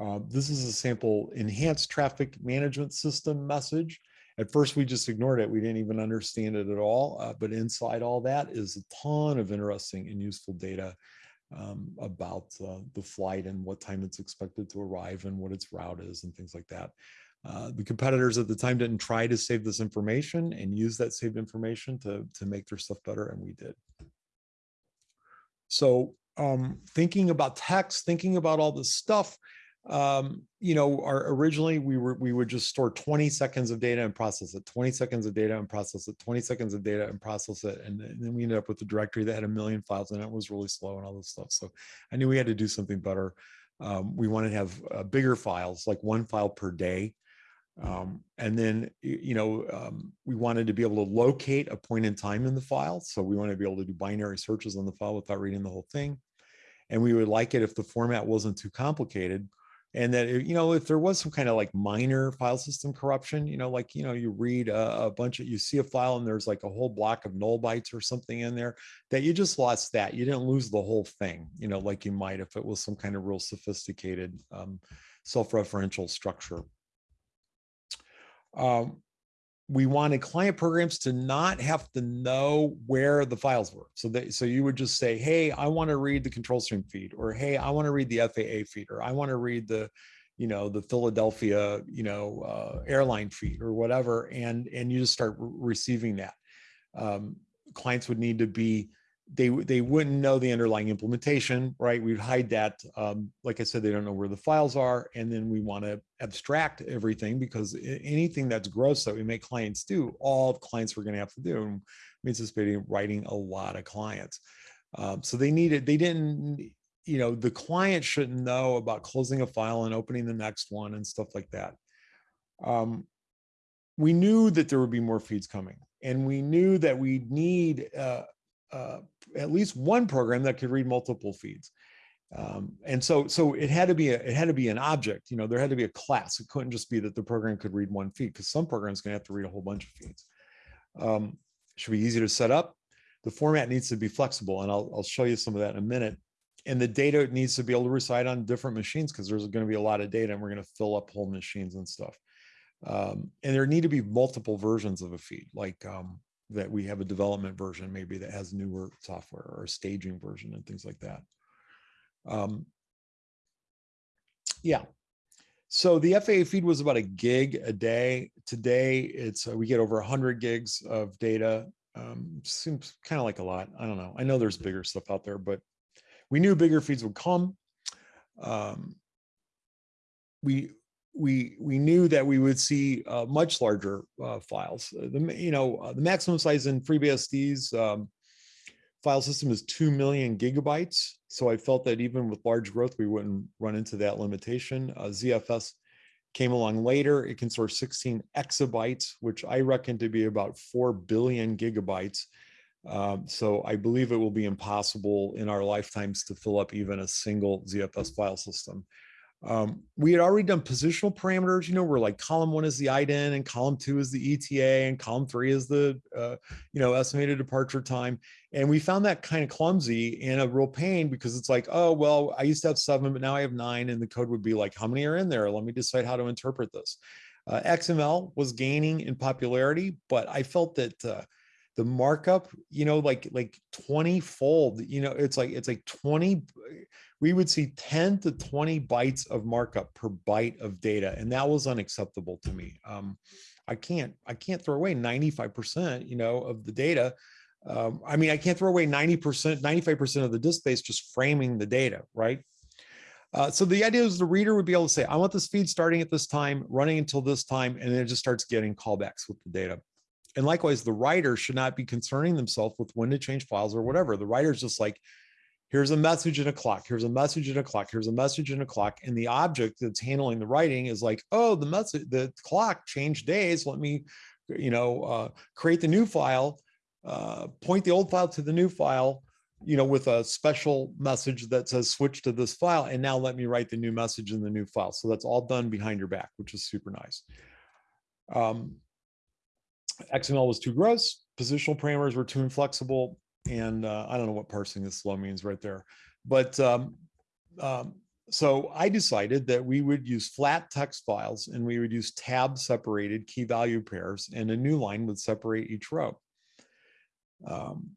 Speaker 5: Uh, this is a sample enhanced traffic management system message. At first, we just ignored it. We didn't even understand it at all. Uh, but inside all that is a ton of interesting and useful data um, about uh, the flight and what time it's expected to arrive and what its route is and things like that. Uh, the competitors at the time didn't try to save this information and use that saved information to, to make their stuff better, and we did. So um, thinking about text, thinking about all this stuff, um, you know, our originally we were we would just store 20 seconds of data and process it, 20 seconds of data and process it, 20 seconds of data and process it. And, then- and then we ended up with a directory that had a million files and it was really slow and all this stuff. So I knew we had to do something better. Um, we wanted to have uh, bigger files, like one file per day. Um, and then, you know, um, we wanted to be able to locate a point in time in the file. So we wanted to be able to do binary searches on the file without reading the whole thing. And we would like it if the format wasn't too complicated. And that, you know, if there was some kind of like minor file system corruption, you know, like, you know, you read a, a bunch of, you see a file and there's like a whole block of null bytes or something in there that you just lost that. You didn't lose the whole thing, you know, like you might if it was some kind of real sophisticated um, self-referential structure. Um, we wanted client programs to not have to know where the files were. So that so you would just say, hey, I want to read the control stream feed, or hey, I want to read the FAA feed, or I want to read the, you know, the Philadelphia, you know, uh, airline feed or whatever, and and you just start re- receiving that. Um, clients would need to be they they wouldn't know the underlying implementation, right? We'd hide that. Um, like I said, they don't know where the files are, and then we want to abstract everything because anything that's gross that we make clients do, all clients were going to have to do. And we anticipating writing a lot of clients, um, so they needed. They didn't. You know, the client shouldn't know about closing a file and opening the next one and stuff like that. Um, we knew that there would be more feeds coming, and we knew that we need. Uh, uh, at least one program that could read multiple feeds. Um, and so, so it had to be a, it had to be an object. You know, there had to be a class. It couldn't just be that the program could read one feed because some programs going to have to read a whole bunch of feeds. Um, should be easy to set up. The format needs to be flexible, and I'll, I'll show you some of that in a minute. And the data needs to be able to reside on different machines because there's going to be a lot of data, and we're going to fill up whole machines and stuff. Um, and there need to be multiple versions of a feed, like um, that we have a development version maybe that has newer software or a staging version and things like that. Um, yeah. So the FAA feed was about a gig a day. Today, it's uh, we get over 100 gigs of data. Um, seems kind of like a lot. I don't know. I know there's bigger stuff out there, but we knew bigger feeds would come. Um, we we we knew that we would see uh, much larger uh, files. Uh, The you know uh, the maximum size in FreeBSD's um, file system is two million gigabytes. So I felt that even with large growth, we wouldn't run into that limitation. Uh, ZFS came along later. It can store 16 exabytes, which I reckon to be about four billion gigabytes. Um, so I believe it will be impossible in our lifetimes to fill up even a single ZFS file system. Um, we had already done positional parameters, you know, where like column one is the IDEN and column two is the ETA and column three is the, uh, you know, estimated departure time. And we found that kind of clumsy and a real pain because it's like, oh, well, I used to have seven, but now I have nine. And the code would be like, how many are in there? Let me decide how to interpret this. Uh, XML was gaining in popularity, but I felt that uh, the markup, you know, like like 20 fold, you know, it's like it's like 20 we would see 10 to 20 bytes of markup per byte of data and that was unacceptable to me. Um, i can't i can't throw away 95% you know of the data. Um, i mean i can't throw away 90% 95% of the disk space just framing the data right? Uh, so the idea is the reader would be able to say i want this feed starting at this time running until this time and then it just starts getting callbacks with the data. And likewise the writer should not be concerning themselves with when to change files or whatever. The writer's just like here's a message and a clock. Here's a message and a clock. Here's a message and a clock. And the object that's handling the writing is like oh the message the clock changed days. Let me you know uh, create the new file uh, point the old file to the new file you know with a special message that says switch to this file. And now let me write the new message in the new file. So that's all done behind your back which is super nice. Um, xml was too gross. Positional parameters were too inflexible and uh, I don't know what parsing this slow means right there. But um, um, so I decided that we would use flat text files and we would use tab separated key value pairs and a new line would separate each row. Um,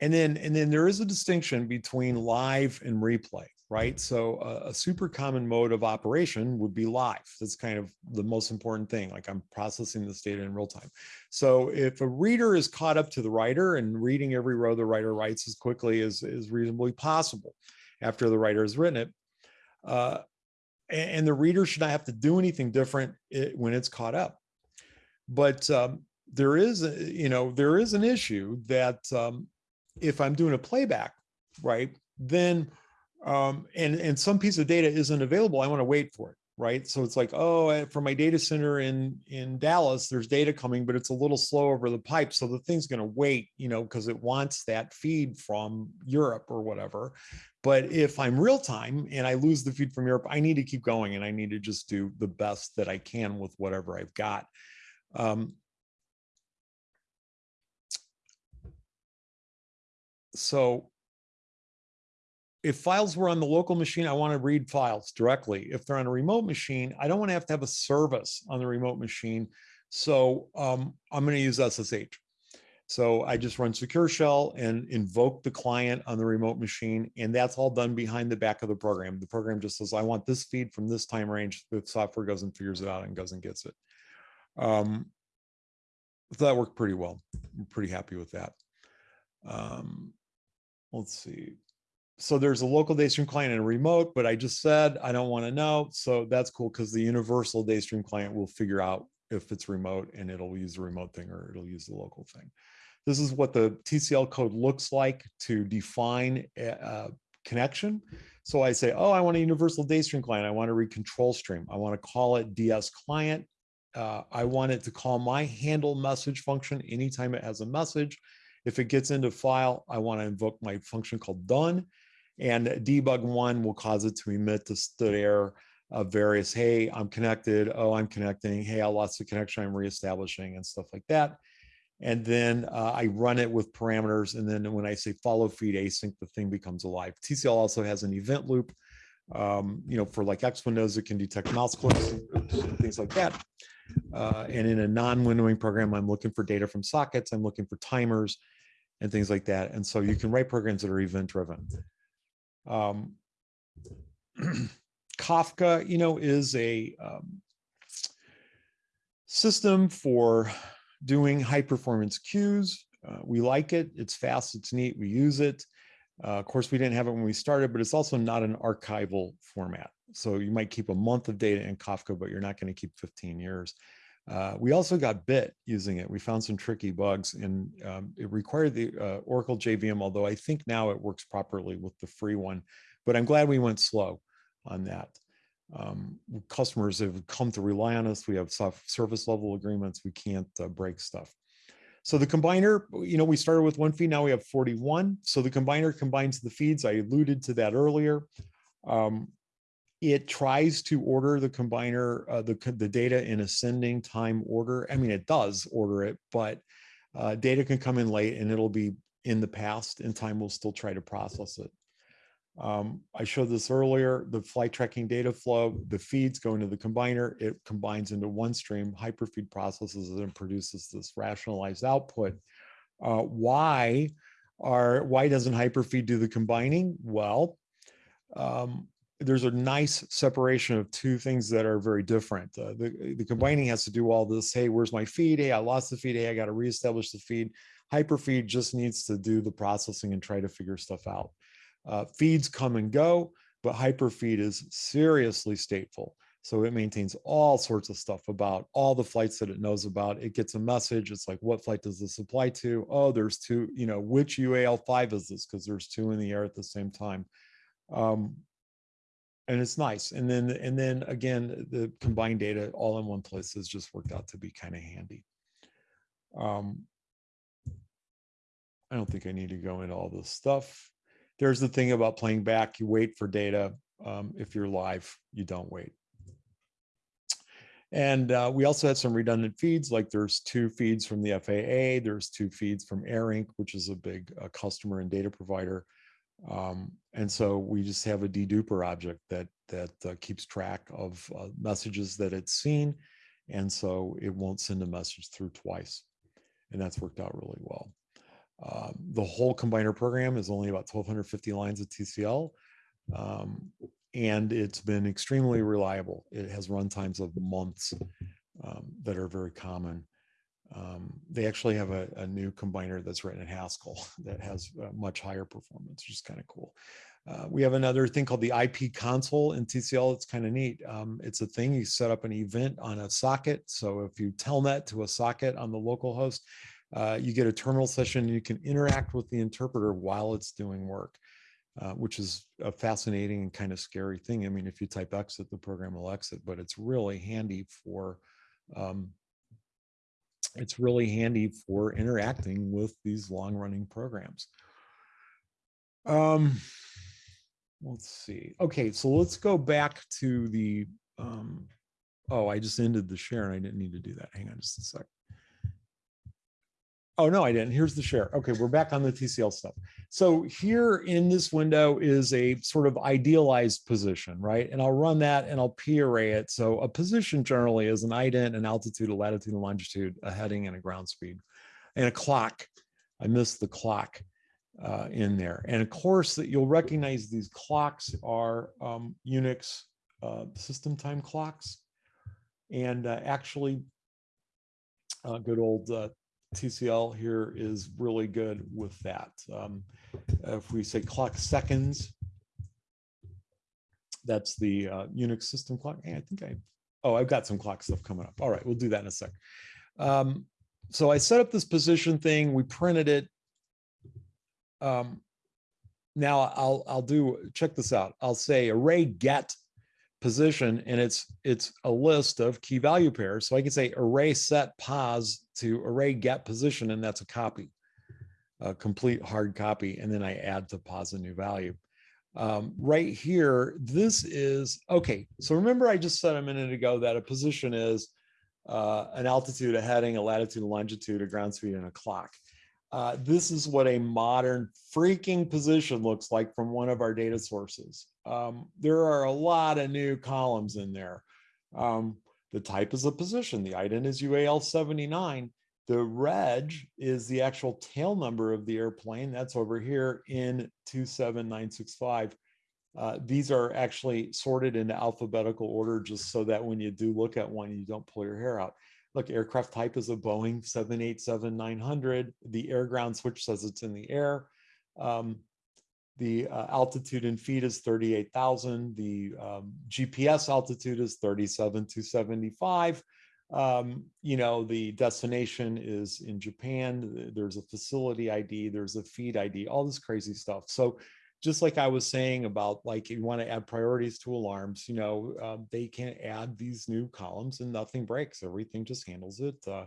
Speaker 5: and then and then there is a distinction between live and replay, right? So a, a super common mode of operation would be live. That's kind of the most important thing. Like I'm processing this data in real time. So if a reader is caught up to the writer and reading every row the writer writes as quickly as is reasonably possible after the writer has written it, uh, and, and the reader should not have to do anything different i- when it's caught up. But um, there is, you know, there is an issue that um, if I'm doing a playback, right, then um, and and some piece of data isn't available, I want to wait for it, right? So it's like, oh, from my data center in in Dallas, there's data coming, but it's a little slow over the pipe, so the thing's going to wait, you know, because it wants that feed from Europe or whatever. But if I'm real time and I lose the feed from Europe, I need to keep going and I need to just do the best that I can with whatever I've got. Um, so if files were on the local machine, I want to read files directly. If they're on a remote machine, I don't want to have to have a service on the remote machine. So um, I'm going to use SSH. So I just run secure shell and invoke the client on the remote machine. And that's all done behind the back of the program. The program just says, I want this feed from this time range. The software goes and figures it out and goes and gets it. Um, so that worked pretty well. I'm pretty happy with that. Um, let's see. So there's a local Daystream client and a remote, but I just said I don't want to know. So that's cool because the universal Daystream client will figure out if it's remote and it'll use the remote thing or it'll use the local thing. This is what the TCL code looks like to define a, connection. So I say, oh, I want a universal Daystream client. I want to read control stream. I want to call it DS client. Uh, I want it to call my handle message function anytime it has a message. If it gets into file, I want to invoke my function called done. And debug one will cause it to emit the stderr of various, hey, I'm connected. Oh, I'm connecting. Hey, I lost the connection. I'm reestablishing and stuff like that. And then uh, I run it with parameters. And then when I say follow feed async, the thing becomes alive. TCL also has an event loop. Um, you know, for like X windows, it can detect mouse clicks and things like that. Uh, and in a non-windowing program, I'm looking for data from sockets. I'm looking for timers and things like that. And so you can write programs that are event driven. Um, [clears throat] Kafka, you know, is a um, system for doing high performance queues. Uh, we like it. It's fast. It's neat. We use it. Uh, of course, we didn't have it when we started, but it's also not an archival format. So you might keep a month of data in Kafka, but you're not going to keep 15 years. Uh, we also got bit using it. We found some tricky bugs and um, it required the uh, Oracle JVM, although I think now it works properly with the free one, but I'm glad we went slow on that. Um, customers have come to rely on us. We have soft service level agreements. We can't uh, break stuff. So the combiner, you know, we started with one feed, now we have 41. So the combiner combines the feeds. I alluded to that earlier. Um, it tries to order the combiner, uh, the, the data in ascending time order. I mean, it does order it, but uh, data can come in late and it'll be in the past and time will still try to process it. Um, I showed this earlier, the flight tracking data flow, the feeds go into the combiner, it combines into one stream, hyperfeed processes it and produces this rationalized output. Uh, why are, why doesn't hyperfeed do the combining? Well, um, there's a nice separation of two things that are very different. Uh, the, the combining has to do all this, hey, where's my feed? Hey, I lost the feed. Hey, I got to reestablish the feed. Hyperfeed just needs to do the processing and try to figure stuff out. Uh, feeds come and go, but hyperfeed is seriously stateful. So it maintains all sorts of stuff about all the flights that it knows about. It gets a message. It's like, what flight does this apply to? Oh, there's two, you know, which UAL5 is this? Because there's two in the air at the same time. Um, and it's nice. And then, and then again, the combined data all in one place has just worked out to be kind of handy. Um, I don't think I need to go into all this stuff. There's the thing about playing back. You wait for data. Um, if you're live, you don't wait. And uh, we also had some redundant feeds, like there's two feeds from the FAA, there's two feeds from ARINC, which is a big uh, customer and data provider. Um, and so we just have a deduper object that that uh, keeps track of uh, messages that it's seen. And so it won't send a message through twice. And that's worked out really well. Um, the whole combiner program is only about 1250 lines of TCL. Um, and it's been extremely reliable. It has run times of months um, that are very common. Um, they actually have a, a new combiner that's written in Haskell [laughs] that has uh, much higher performance, which is kind of cool. Uh, we have another thing called the IP console in TCL. It's kind of neat. Um, it's a thing you set up an event on a socket. So if you telnet to a socket on the local host, uh, you get a terminal session you can interact with the interpreter while it's doing work, uh, which is a fascinating and kind of scary thing. I mean, if you type exit, the program will exit, but it's really handy for um, it's really handy for interacting with these long running programs. Um, let's see. Okay, so let's go back to the, um, oh, I just ended the share and I didn't need to do that. Hang on just a sec. Oh, no, I didn't. Here's the share. Okay, we're back on the TCL stuff. So here in this window is a sort of idealized position, right? And I'll run that and I'll parray it. So a position generally is an ident, an altitude, a latitude and longitude, a heading and a ground speed, and a clock. I missed the clock uh, in there. And of course, that you'll recognize these clocks are um, Unix uh, system time clocks. And uh, actually, uh, good old uh, TCL here is really good with that. Um, if we say clock seconds, that's the uh, Unix system clock. Hey, I think I, oh, I've got some clock stuff coming up. All right, we'll do that in a sec. Um, so I set up this position thing, we printed it. Um, now I'll, I'll do, check this out. I'll say array get position and it's it's a list of key value pairs. So I can say array set pos to array get position, and that's a copy, a complete hard copy. And then I add to pos a new value. Um, right here, this is, okay, so remember I just said a minute ago that a position is uh, an altitude, a heading, a latitude, a longitude, a ground speed, and a clock. Uh, this is what a modern freaking position looks like from one of our data sources. Um, there are a lot of new columns in there. Um, the type is a position. The ident is UAL 79. The reg is the actual tail number of the airplane. That's over here in 27965. Uh, these are actually sorted into alphabetical order just so that when you do look at one, you don't pull your hair out. Look, aircraft type is a Boeing 787-900. The air ground switch says it's in the air. Um, the uh, altitude in feet is 38,000. The um, GPS altitude is 37,275. Um, you know, the destination is in Japan. There's a facility ID, there's a feed ID, all this crazy stuff. So just like I was saying about like you want to add priorities to alarms, you know, uh, they can add these new columns and nothing breaks. Everything just handles it. Uh,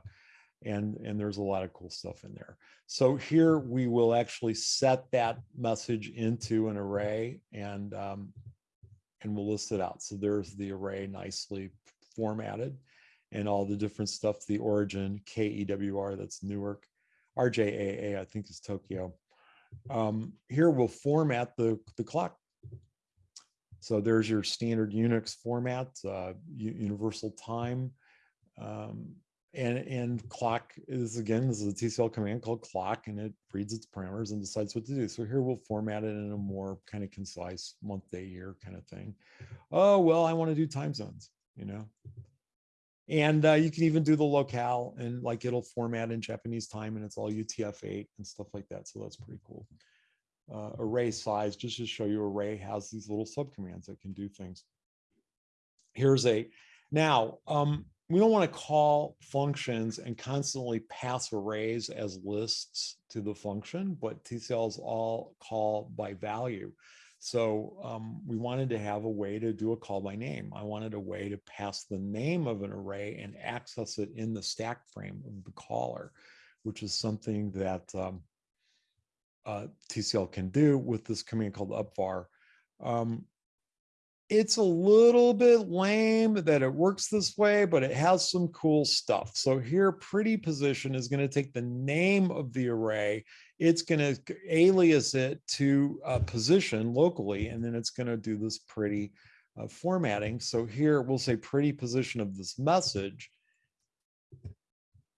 Speaker 5: and, and there's a lot of cool stuff in there. So here we will actually set that message into an array and, um, and we'll list it out. So there's the array nicely formatted and all the different stuff, the origin, KEWR, that's Newark, RJAA, I think is Tokyo. Um, here we'll format the, the clock. So there's your standard Unix format, uh, universal time. Um, and, and clock is again, this is a TCL command called clock and it reads its parameters and decides what to do. So here we'll format it in a more kind of concise month, day, year kind of thing. Oh, well, I want to do time zones, you know, and uh, you can even do the locale and like it'll format in Japanese time and it's all UTF-8 and stuff like that. So that's pretty cool. Uh, array size, just to show you array has these little subcommands that can do things. Here's a, now, um, we don't want to call functions and constantly pass arrays as lists to the function, but TCLs all call by value. So um, we wanted to have a way to do a call by name. I wanted a way to pass the name of an array and access it in the stack frame of the caller, which is something that um, uh, TCL can do with this command called upvar. Um, it's a little bit lame that it works this way, but it has some cool stuff. So here, pretty position is going to take the name of the array. It's going to alias it to a position locally, and then it's going to do this pretty uh, formatting. So here we'll say pretty position of this message.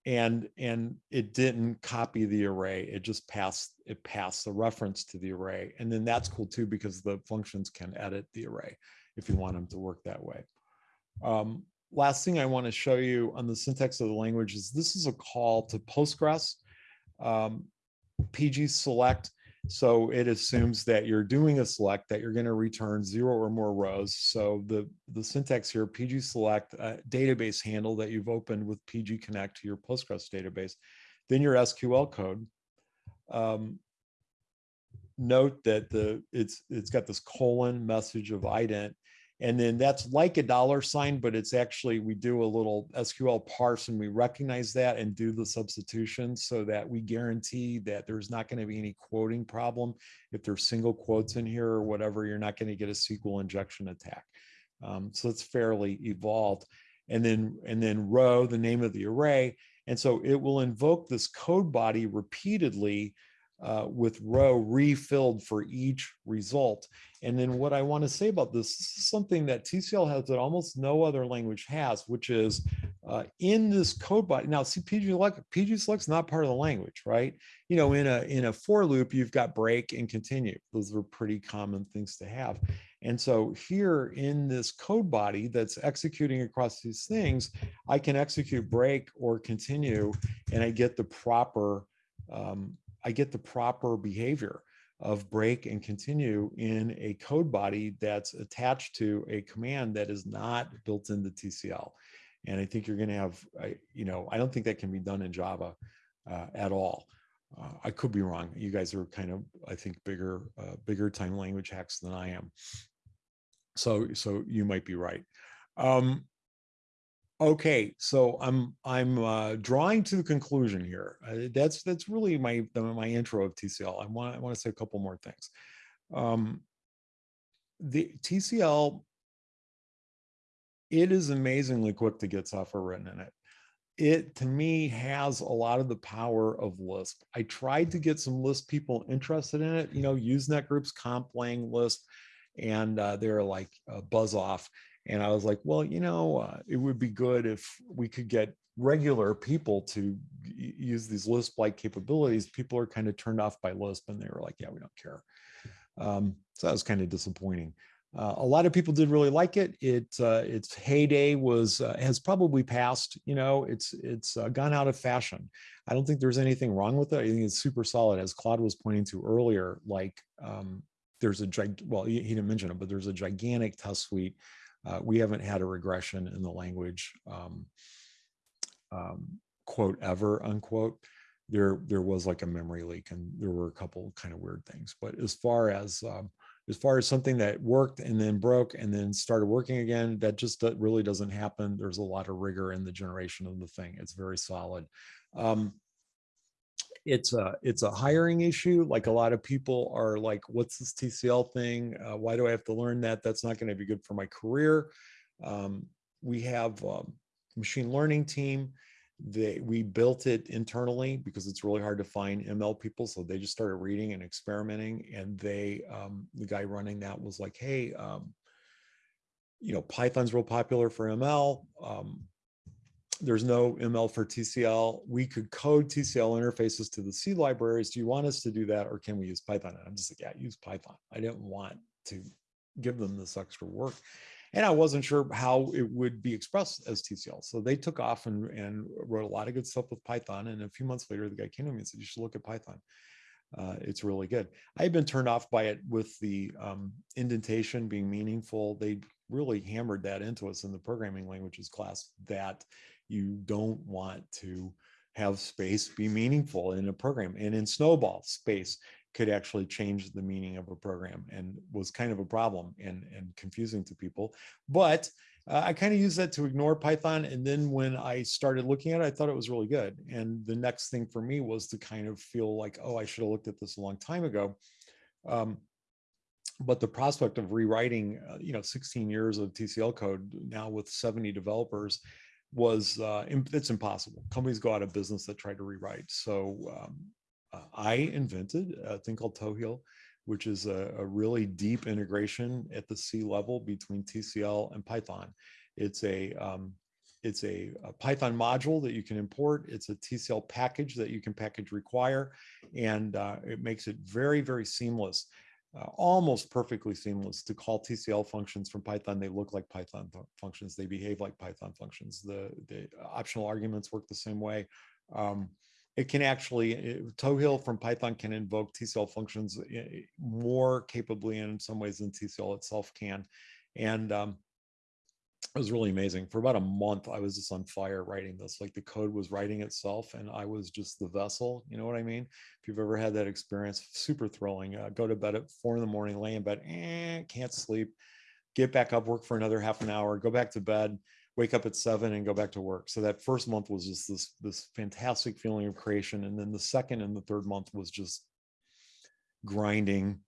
Speaker 5: and and it didn't copy the array it just passed it passed the reference to the array and then that's cool too because the functions can edit the array if you want them to work that way um, last thing i want to show you on the syntax of the language is this is a call to postgres um, pg select so it assumes that you're doing a select that you're going to return zero or more rows. So the, the syntax here, PG select uh, database handle that you've opened with PG connect to your Postgres database, then your SQL code. Um, note that the it's it's got this colon message of ident and then that's like a dollar sign, but it's actually, we do a little SQL parse and we recognize that and do the substitution so that we guarantee that there's not going to be any quoting problem. If there's single quotes in here or whatever, you're not going to get a SQL injection attack. Um, so it's fairly evolved. And then, and then row, the name of the array. And so it will invoke this code body repeatedly uh, with row refilled for each result. And then what I want to say about this, this is something that TCL has that almost no other language has, which is uh, in this code body. Now, see, PG select, PG select's not part of the language, right? You know, in a in a for loop, you've got break and continue. Those are pretty common things to have. And so here in this code body that's executing across these things, I can execute break or continue, and I get the proper um, I get the proper behavior of break and continue in a code body that's attached to a command that is not built into TCL. And I think you're going to have, you know, I don't think that can be done in Java uh, at all. Uh, I could be wrong. You guys are kind of, I think, bigger, uh, bigger time language hacks than I am. So, so you might be right. Um, Okay, so I'm I'm uh, drawing to the conclusion here. Uh, that's that's really my the, my intro of TCL. I want I want to say a couple more things. Um, the TCL, it is amazingly quick to get software written in it. It to me has a lot of the power of Lisp. I tried to get some Lisp people interested in it. You know, Usenet groups, comp lang Lisp, and uh, they're like uh, buzz off and I was like, well, you know, uh, it would be good if we could get regular people to use these Lisp-like capabilities. People are kind of turned off by Lisp and they were like, yeah, we don't care. Um, so that was kind of disappointing. Uh, a lot of people did really like it. It uh, its heyday was uh, has probably passed. You know, it's it's uh, gone out of fashion. I don't think there's anything wrong with it. I think it's super solid, as Claude was pointing to earlier. Like um, there's a well, he didn't mention it, but there's a gigantic test suite uh, we haven't had a regression in the language um, um, quote ever unquote. There, there was like a memory leak and there were a couple kind of weird things. But as far as um, as far as something that worked and then broke and then started working again, that just really doesn't happen. There's a lot of rigor in the generation of the thing. It's very solid. Um, it's a it's a hiring issue. Like a lot of people are like, "What's this TCL thing? Uh, why do I have to learn that? That's not going to be good for my career." Um, we have a um, machine learning team. They we built it internally because it's really hard to find ML people. So they just started reading and experimenting. And they um, the guy running that was like, "Hey." Um, you know, Python's real popular for ML. There's no ML for TCL. We could code TCL interfaces to the C libraries. Do you want us to do that or can we use Python? And I'm just like, yeah, use Python. I didn't want to give them this extra work. And I wasn't sure how it would be expressed as TCL. So they took off and, and wrote a lot of good stuff with Python. And a few months later, the guy came to me and said, you should look at Python. Uh, it's really good. I had been turned off by it with the um, indentation being meaningful. They really hammered that into us in the programming languages class that you don't want to have space be meaningful in a program. And in SNOBOL, space could actually change the meaning of a program and was kind of a problem and, and confusing to people. But uh, I kind of used that to ignore Python. And then when I started looking at it, I thought it was really good. And the next thing for me was to kind of feel like, oh, I should have looked at this a long time ago. Um, but the prospect of rewriting, uh, you know, 16 years of TCL code now with 70 developers was uh, it's impossible. Companies go out of business that try to rewrite. So um, uh, I invented a thing called Tohil, which is a, a, really deep integration at the C level between TCL and Python. It's a um, it's a, a Python module that you can import. It's a TCL package that you can package require, and uh, it makes it very, very seamless, uh, almost perfectly seamless to call TCL functions from Python. They look like Python fu- functions. They behave like Python functions. The, the optional arguments work the same way. Um, it can actually, it- Tohil from Python can invoke TCL functions eh, more capably in some ways than TCL itself can. And um, it was really amazing. For about a month, I was just on fire writing this. Like the code was writing itself, and I was just the vessel. You know what I mean? If you've ever had that experience, super thrilling. Uh, go to bed at four in the morning, lay in bed, eh, can't sleep. Get back up, work for another half an hour, go back to bed, wake up at seven, and go back to work. So that first month was just this this fantastic feeling of creation, and then the second and the third month was just grinding.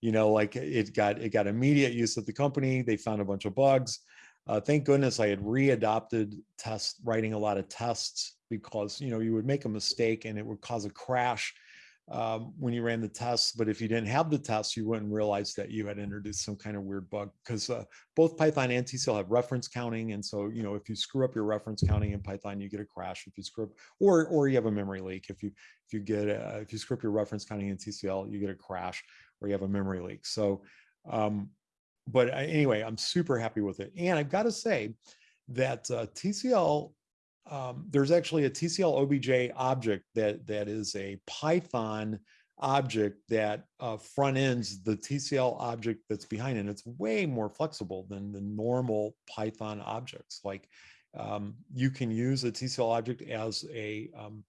Speaker 5: You know, like it got it got immediate use at the company. They found a bunch of bugs. Uh, thank goodness I had readopted test writing a lot of tests because you know you would make a mistake and it would cause a crash um, when you ran the tests. But if you didn't have the tests, you wouldn't realize that you had introduced some kind of weird bug because uh, both Python and TCL have reference counting, and so you know if you screw up your reference counting in Python, you get a crash. If you screw up, or or you have a memory leak. If you if you get a, if you screw up your reference counting in TCL, you get a crash or you have a memory leak. So um, but I- anyway, I'm super happy with it. And I've got to say that uh, TCL, um, there's actually a TCL OBJ object that that is a Python object that uh, front ends the TCL object that's behind it. And it's way more flexible than the normal Python objects. Like um, you can use a TCL object as a um,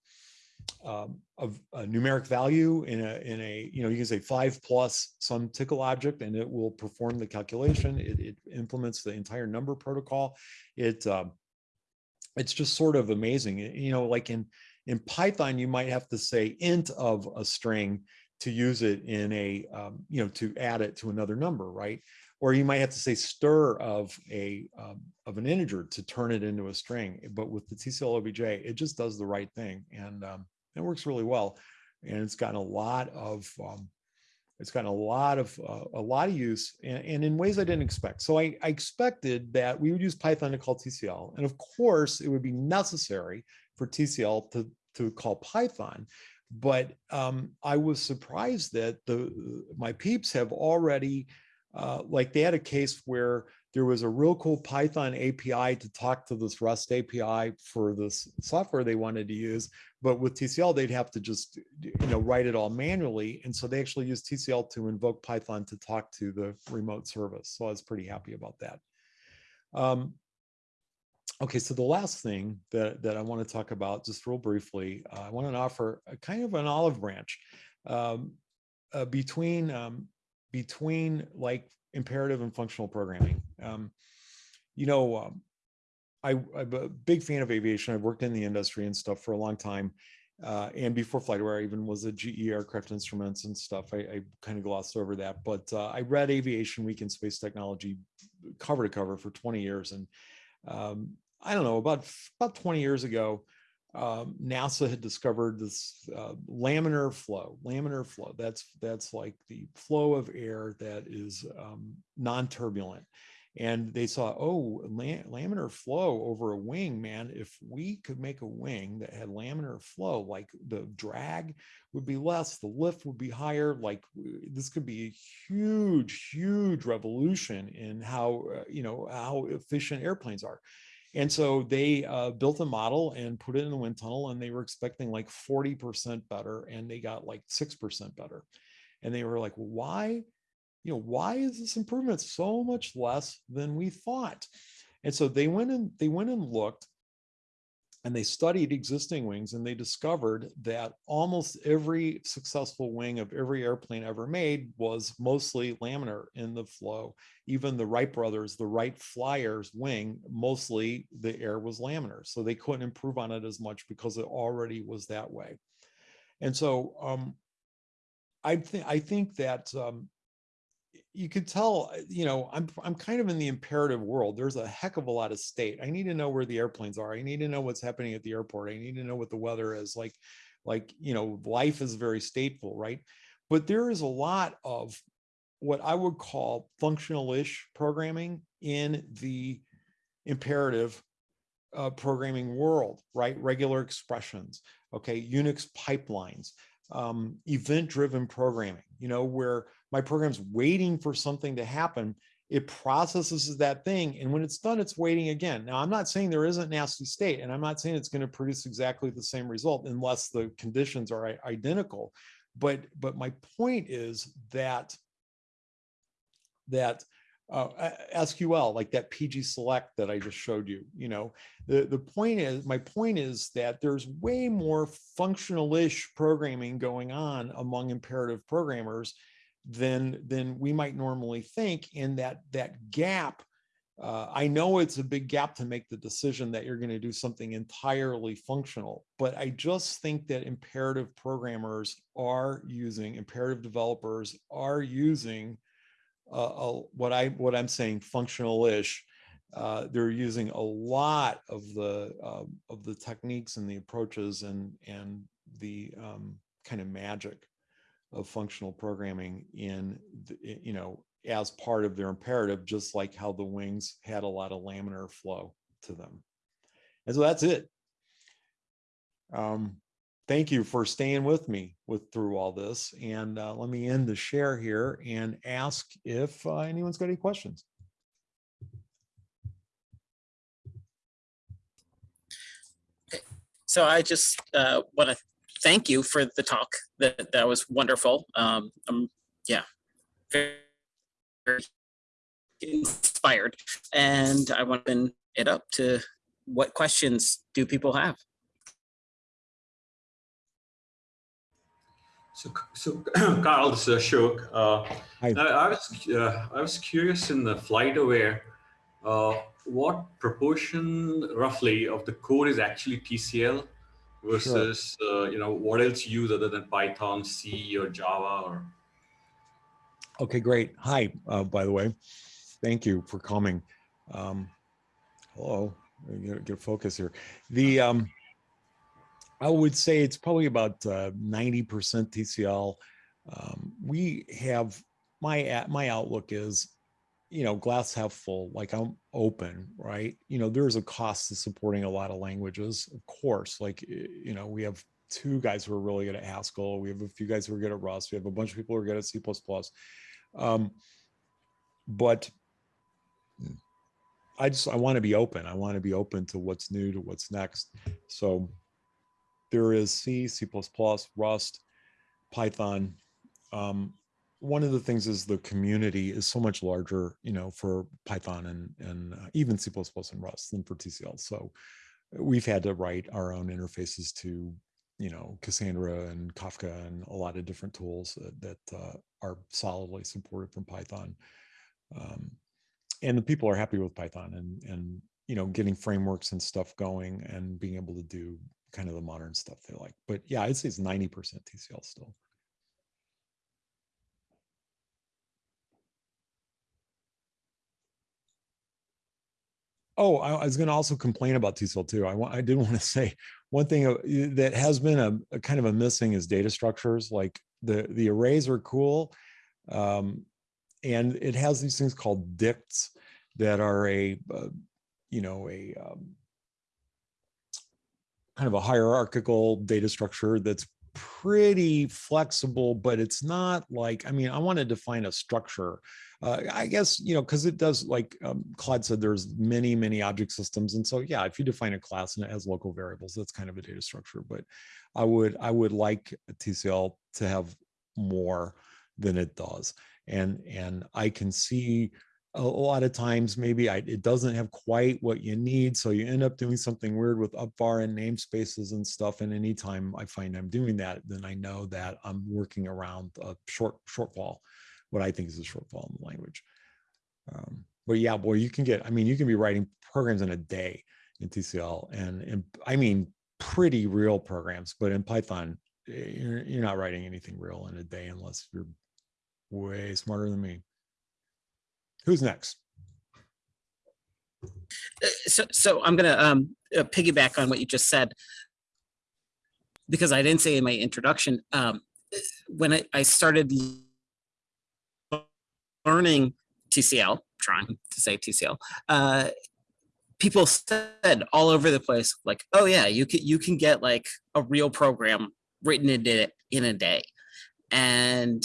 Speaker 5: um, of a numeric value in a in a you know you can say five plus some tickle object and it will perform the calculation. It, it implements the entire number protocol. It um, it's just sort of amazing. You know like in in python you might have to say int of a string to use it in a um, you know to add it to another number right? Or you might have to say str of a um, of an integer to turn it into a string. But with the tcl obj it just does the right thing. And um, it works really well. And it's gotten a lot of um, it's gotten a lot of uh, a lot of use and, and in ways i didn't expect. So I, I expected that we would use python to call tcl and of course it would be necessary for tcl to to call python. But um, i was surprised that the my peeps have already uh, like they had a case where there was a real cool Python API to talk to this Rust API for this software they wanted to use. But with TCL, they'd have to just, you know, write it all manually. And so they actually used TCL to invoke Python to talk to the remote service. So I was pretty happy about that. Um, okay, so the last thing that, that I want to talk about just real briefly, uh, I want to offer a kind of an olive branch um, uh, between um, between like imperative and functional programming. Um, you know, um, I, I'm a big fan of aviation. I've worked in the industry and stuff for a long time. Uh, and before FlightAware, I even was a GE aircraft instruments and stuff. I, I kind of glossed over that, but uh, I read Aviation Week in Space Technology cover to cover for 20 years. And um, I don't know, about, about 20 years ago, um, NASA had discovered this uh, laminar flow. Laminar flow. That's that's like the flow of air that is um, non-turbulent. And they saw, oh, la- laminar flow over a wing, man. If we could make a wing that had laminar flow, like the drag would be less, the lift would be higher. Like this could be a huge, huge revolution in how uh, you know how efficient airplanes are. And so they uh, built a model and put it in the wind tunnel, and they were expecting like 40% better, and they got like 6% better. And they were like, why? You know, why is this improvement so much less than we thought? And so they went and they went and looked and they studied existing wings and they discovered that almost every successful wing of every airplane ever made was mostly laminar in the flow. Even the wright brothers the wright flyers wing mostly the air was laminar. So they couldn't improve on it as much because it already was that way. And so um, I, th- I think that um, you could tell, uh, you know, I'm I'm kind of in the imperative world. There's a heck of a lot of state. I need to know where the airplanes are. I need to know what's happening at the airport. I need to know what the weather is like. Like, you know, life is very stateful, right? But there is a lot of what I would call functional-ish programming in the imperative uh, programming world, right? Regular expressions, okay, Unix pipelines, um, event-driven programming, you know, where my program's waiting for something to happen, it processes that thing, and when it's done, it's waiting again. Now, I'm not saying there isn't nasty state, and I'm not saying it's going to produce exactly the same result unless the conditions are identical. But but my point is that that uh, SQL, like that PG select that I just showed you, you know, the, the point is, my point is that there's way more functional-ish programming going on among imperative programmers than, than we might normally think. And that, that gap, uh, I know it's a big gap to make the decision that you're going to do something entirely functional, but I just think that imperative programmers are using, imperative developers are using uh, uh, what I what I'm saying functional-ish. Uh, they're using a lot of the uh, of the techniques and the approaches and and the um, kind of magic of functional programming in the, you know as part of their imperative, just like how the wings had a lot of laminar flow to them. And so that's it. Um, thank you for staying with me with through all this. And uh, let me end the share here and ask if uh, anyone's got any questions.
Speaker 1: So I just uh, want to thank you for the talk. That that was wonderful. Um, um yeah, very, very inspired, and I want to open it up to what questions do people have?
Speaker 4: So, so [clears throat] Karl, this is Ashok. Uh, I, I was uh, I was curious in the FlightAware, uh, what proportion roughly of the code is actually TCL versus uh, you know what else you use other than Python, C, or Java, or
Speaker 5: Okay, great. Hi, uh, by the way. Thank you for coming. Um, hello, get, get focus here. The um, I would say it's probably about uh, 90% TCL. Um, we have my my outlook is, you know, glass half full. Like I'm open, right? You know, there's a cost to supporting a lot of languages, of course. Like you know, we have two guys who are really good at Haskell. We have a few guys who are good at Rust. We have a bunch of people who are good at C++. Um, but I just I want to be open. I want to be open to what's new, to what's next. So there is C, C++, Rust, Python. Um, one of the things is the community is so much larger, you know, for Python and and uh, even C++ and Rust than for TCL. So we've had to write our own interfaces to, you know, Cassandra and Kafka and a lot of different tools that, that uh, are solidly supported from Python. Um, and the people are happy with Python and and you know getting frameworks and stuff going and being able to do kind of the modern stuff they like. But yeah, I'd say it's 90% TCL still. Oh, I, I was going to also complain about TCL too. I want, I did want to [laughs] say one thing uh, that has been a, a kind of a missing is data structures. Like the the arrays are cool, um, and it has these things called dicts that are a uh, you know a um, kind of a hierarchical data structure that's pretty flexible, but it's not like, I mean, I want to define a structure. Uh, I guess, you know, because it does, like um, Claude said, there's many, many object systems. And so, yeah, if you define a class and it has local variables, that's kind of a data structure. But I would, I would like TCL to have more than it does. And, and I can see a, lot of times maybe I, it doesn't have quite what you need. So you end up doing something weird with upvar and namespaces and stuff. And anytime I find I'm doing that, then I know that I'm working around a short shortfall, what I think is a shortfall in the language. Um, but yeah, boy, you can get, I mean, you can be writing programs in a day in TCL and, and I mean, pretty real programs, but in Python, eh, you're, you're not writing anything real in a day unless you're way smarter than me. Who's next?
Speaker 1: Uh, So, so I'm gonna um, uh, piggyback on what you just said because I didn't say in my introduction. Um, when I, I started learning TCL, trying to say TCL, uh, people said all over the place, like, oh yeah, you can you can get like a real program written in it in a day. And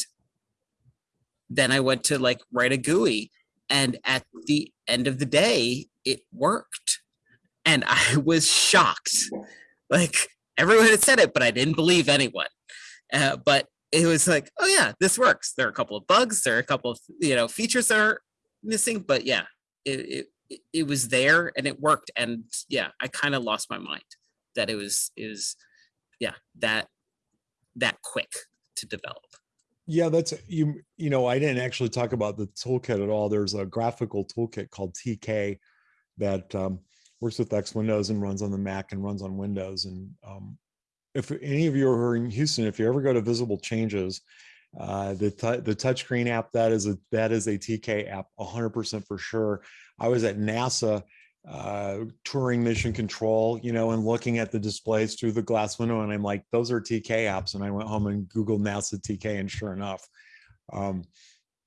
Speaker 1: then I went to like write a GUI. And at the end of the day, it worked. And I [laughs] was shocked. Like everyone had said it, but I didn't believe anyone. Uh, but it was like, oh yeah, this works. There are a couple of bugs. There are a couple of you know features that are missing, but yeah, it it, it- was there and it worked. And yeah, I kind of lost my mind that it was is yeah that that quick to develop.
Speaker 5: Yeah, that's you. You know, I didn't actually talk about the toolkit at all. There's a graphical toolkit called TK that um, works with X Windows and runs on the Mac and runs on Windows. And um, if any of you are in Houston, if you ever go to Visible Changes, uh, the the touchscreen app that is a that is a TK app, 100% for sure. I was at NASA uh, touring mission control, you know, and looking at the displays through the glass window, and I'm like, those are TK apps. And I went home and Googled NASA TK, and sure enough, um,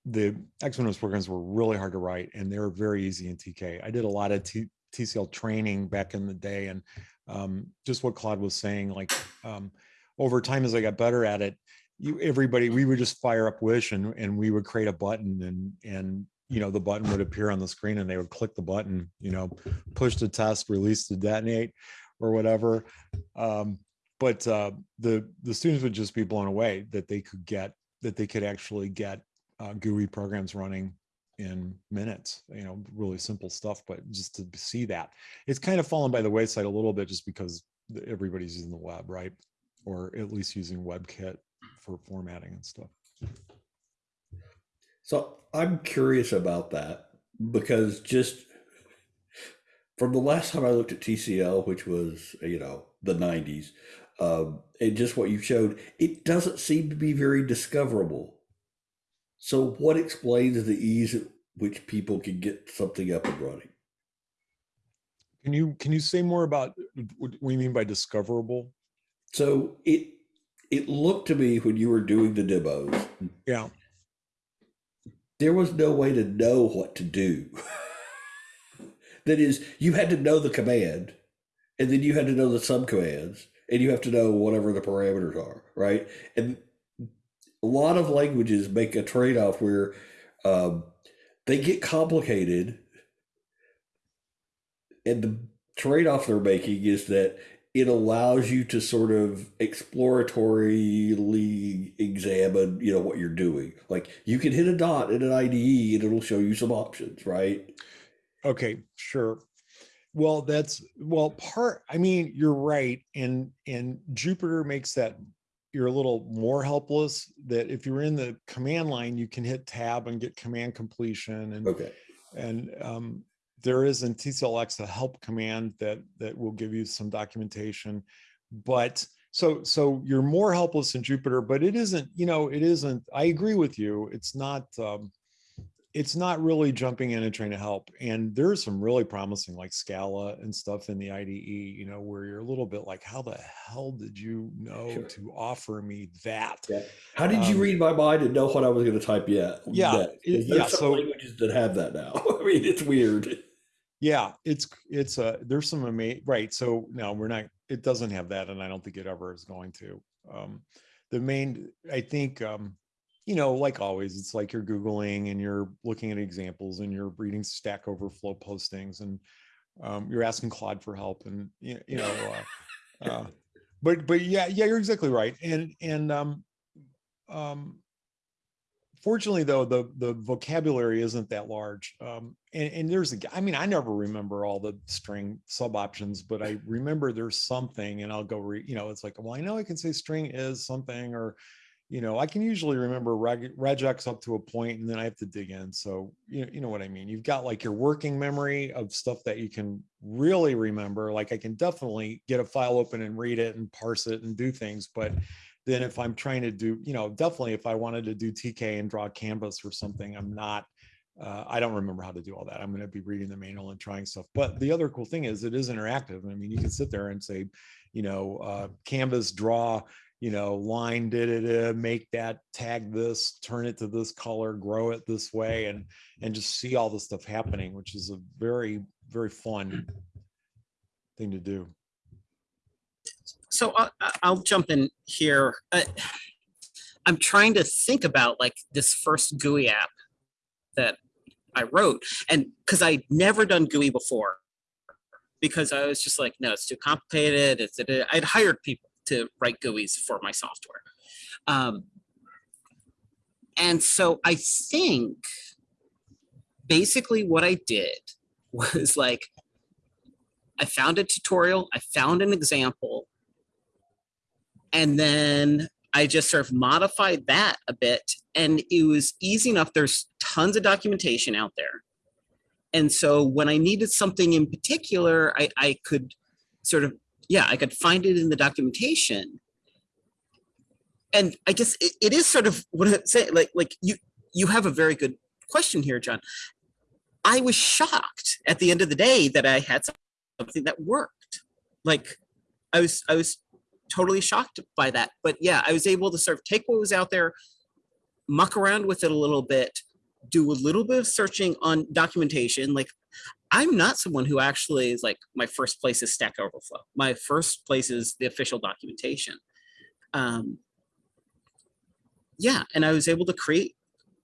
Speaker 5: the X programs were really hard to write, and they were very easy in TK. I did a lot of T- TCL training back in the day, and um, just what Claude was saying, like um, over time as I got better at it, you everybody we would just fire up Wish and and we would create a button and and you know the button would appear on the screen and they would click the button, you know, push to test, release to detonate, or whatever. Um, but uh, the the students would just be blown away that they could get that they could actually get uh, GUI programs running in minutes. You know, really simple stuff, but just to see that it's kind of fallen by the wayside a little bit just because everybody's using the web, right? Or at least using WebKit for formatting and stuff.
Speaker 2: So I'm curious about that because just from the last time I looked at TCL, which was you know the 90s, um, and just what you showed, it doesn't seem to be very discoverable. So what explains the ease at which people can get something up and running?
Speaker 5: Can you can you say more about what we mean by discoverable?
Speaker 2: So it it looked to me when you were doing the demos,
Speaker 5: Yeah.
Speaker 2: there was no way to know what to do. [laughs] that is, you had to know the command, and then you had to know the subcommands, and you have to know whatever the parameters are, right? And a lot of languages make a trade off where um, they get complicated, and the trade off they're making is that it allows you to sort of exploratorily examine, you know, what you're doing. Like you can hit a dot in an IDE and it'll show you some options, right?
Speaker 5: Okay, sure. Well, that's well part I mean, you're right and and Jupyter makes that you're a little more helpless that if you're in the command line you can hit tab and get command completion and
Speaker 2: Okay.
Speaker 5: and um, there is in TCLX a help command that that will give you some documentation. But so so you're more helpless in Jupyter, but it isn't. You know, it isn't. I agree with you. It's not. Um, it's not really jumping in and trying to help. And there's some really promising like Scala and stuff in the IDE. You know, where you're a little bit like, how the hell did you know
Speaker 2: Sure.
Speaker 5: to offer me that?
Speaker 2: Yeah. How did you
Speaker 5: Um,
Speaker 2: read my mind and know what I was going to type yet?
Speaker 5: Yeah,
Speaker 2: next? 'Cause There's
Speaker 5: yeah,
Speaker 2: some
Speaker 5: so-
Speaker 2: languages that have that now. [laughs] I mean, it's weird.
Speaker 5: Yeah, it's it's a there's some ama- right. So no, we're not. It doesn't have that, and I don't think it ever is going to. Um, the main, I think, um, you know, like always, it's like you're googling and you're looking at examples and you're reading Stack Overflow postings and um, you're asking Claude for help and you, you know, uh, uh, [laughs] but but yeah, yeah, you're exactly right. And and um, um, fortunately though the the vocabulary isn't that large um and, and there's a i mean i never remember all the string sub options but i remember there's something and i'll go re you know it's like well i know i can say string is something or you know i can usually remember reg, regex up to a point and then i have to dig in so you know, you know what i mean you've got like your working memory of stuff that you can really remember like i can definitely get a file open and read it and parse it and do things but then if I'm trying to do, you know, definitely if I wanted to do TK and draw canvas or something, I'm not, uh, I don't remember how to do all that. I'm going to be reading the manual and trying stuff. But the other cool thing is it is interactive. I mean, you can sit there and say, you know, uh, canvas draw, you know, line did it, uh, make that tag this, turn it to this color, grow it this way, and and just see all the stuff happening, which is a very very fun thing to do.
Speaker 1: So I, I- I'll jump in here. Uh, I'm trying to think about like this first GUI app that I wrote, and because I'd never done GUI before, because I was just like, no, it's too complicated. It's it, I'd hired people to write GUIs for my software, um, and so I think basically what I did [laughs] was like I found a tutorial, I found an example, and then I just sort of modified that a bit. And it was easy enough. There's tons of documentation out there. And so when I needed something in particular, I, I could sort of, yeah, I could find it in the documentation. And I guess it, it is sort of what I'm saying, like, like you, you have a very good question here, John. I was shocked at the end of the day that I had something that worked. Like I was, I was totally shocked by that. But yeah, I was able to sort of take what was out there, muck around with it a little bit, do a little bit of searching on documentation. Like I'm not someone who actually is like, my first place is Stack Overflow. My first place is the official documentation. Um, yeah, and I was able to create,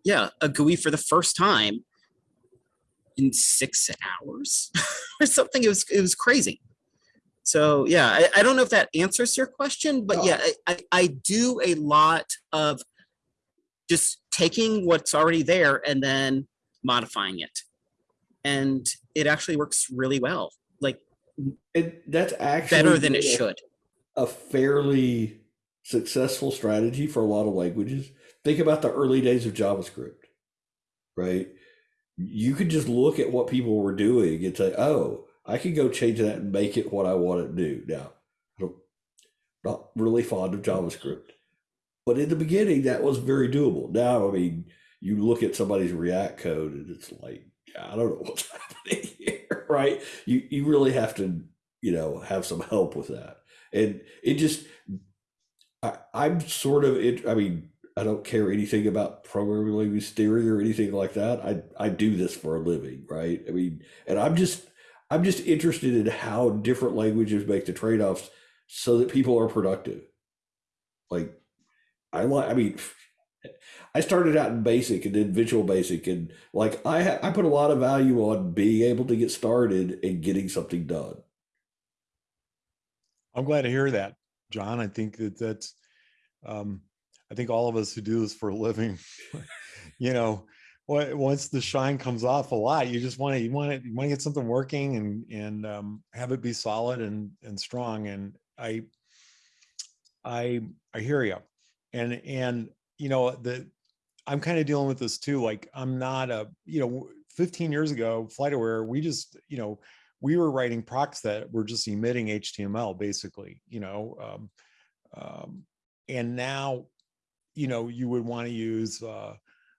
Speaker 1: yeah, a GUI for the first time in six hours [laughs] or something. It was, it was crazy. So yeah, I, I don't know if that answers your question, but yeah, I, I, I do a lot of just taking what's already there and then modifying it. And it actually works really well, like
Speaker 2: And that's actually
Speaker 1: better than it
Speaker 2: a-
Speaker 1: should.
Speaker 2: a fairly successful strategy for a lot of languages. Think about the early days of JavaScript, right? You could just look at what people were doing and say, "Oh, I can go change that and make it what I want it to do." Now, I'm not really fond of JavaScript, but in the beginning, that was very doable. Now, I mean, you look at somebody's React code and it's like, I don't know what's [laughs] happening here, right? You you really have to, you know, have some help with that. And it just I, i'm sort of it i mean i don't care anything about programming language theory or anything like that. I i do this for a living right? I mean and i'm just i'm just interested in how different languages make the trade-offs so that people are productive. Like i like i mean i started out in basic and then visual basic and like i i put a lot of value on being able to get started and getting something done
Speaker 5: I'm glad to hear that, John. I think that that's, um, I think all of us who do this for a living, [laughs] you know, once the shine comes off a lot, you just want to, you want to, you want to get something working and, and, um, have it be solid and, and strong. And I, I, I hear you. And, and, you know, the, I'm kind of dealing with this too. Like I'm not a, you know, 15 years ago, FlightAware, we just, you know, we were writing procs that were just emitting HTML basically, you know, um, um, and now, you know, you would want to use uh,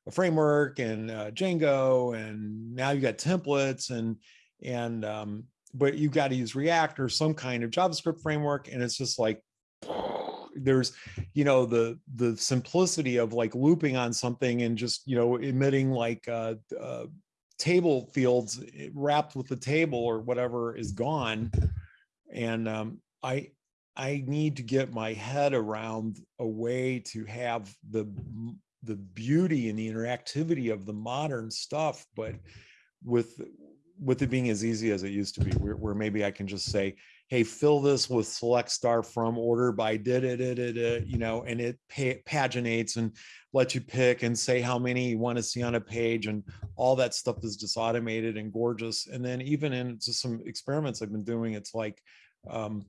Speaker 5: a framework and uh, Django, and now you got templates and and um, but you got to use React or some kind of JavaScript framework, and it's just like there's you know the the simplicity of like looping on something and just you know emitting like uh, uh table fields eh, wrapped with the table or whatever is gone. And um, i i need to get my head around a way to have the the beauty and the interactivity of the modern stuff but with with it being as easy as it used to be where, where maybe i can just say hey fill this with select star from order by did it it you know and it paginates and lets you pick and say how many you want to see on a page and all that stuff is just automated and gorgeous. And then even in just some experiments i've been doing it's like um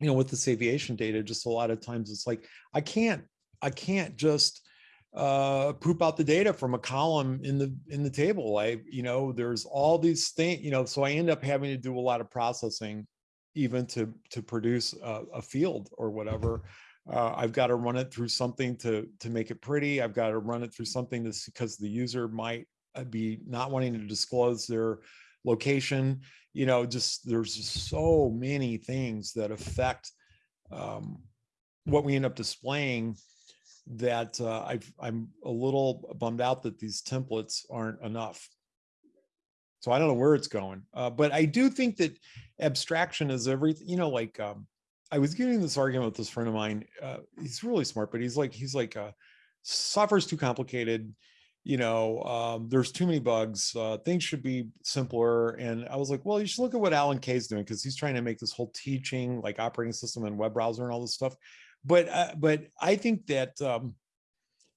Speaker 5: you know with this aviation data just a lot of times it's like i can't i can't just uh poop out the data from a column in the in the table. I you know there's all these things you know so i end up having to do a lot of processing even to to produce a, a field or whatever uh, I've got to run it through something to to make it pretty. I've got to run it through something that's because the user might uh, be not wanting to disclose their location. You know, just there's just so many things that affect um, what we end up displaying that uh, I've, I'm a little bummed out that these templates aren't enough. So I don't know where it's going. Uh, but I do think that abstraction is everything, you know, like, um, I was getting this argument with this friend of mine. Uh, he's really smart, but he's like, he's like, uh, software's too complicated. You know, um, there's too many bugs. Uh, things should be simpler. And I was like, well, you should look at what Alan Kay's doing because he's trying to make this whole teaching, like operating system and web browser and all this stuff. But uh, but I think that um,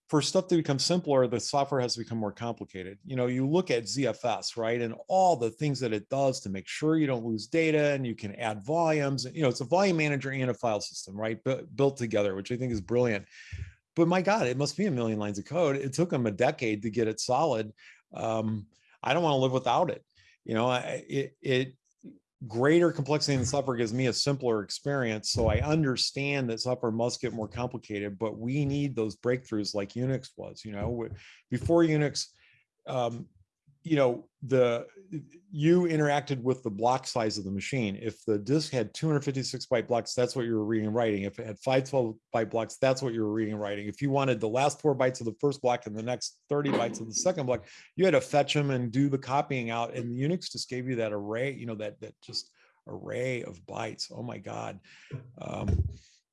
Speaker 5: for stuff to become simpler, the software has to become more complicated. You know, you look at ZFS, right? And all the things that it does to make sure you don't lose data and you can add volumes. You know, it's a volume manager and a file system, right? But built together, which I think is brilliant. But my God, it must be a million lines of code. It took them a decade to get it solid. Um, I don't want to live without it. You know, I, it, it greater complexity in software gives me a simpler experience. So I understand that software must get more complicated, but we need those breakthroughs like Unix was, you know, before Unix, um, you know, the you interacted with the block size of the machine. If the disk had 256 byte blocks, that's what you were reading and writing. If it had 512 byte blocks, that's what you were reading and writing. If you wanted the last four bytes of the first block and the next 30 bytes of the second block, you had to fetch them and do the copying out. And Unix just gave you that array, you know, that that just array of bytes. Oh my God. Um,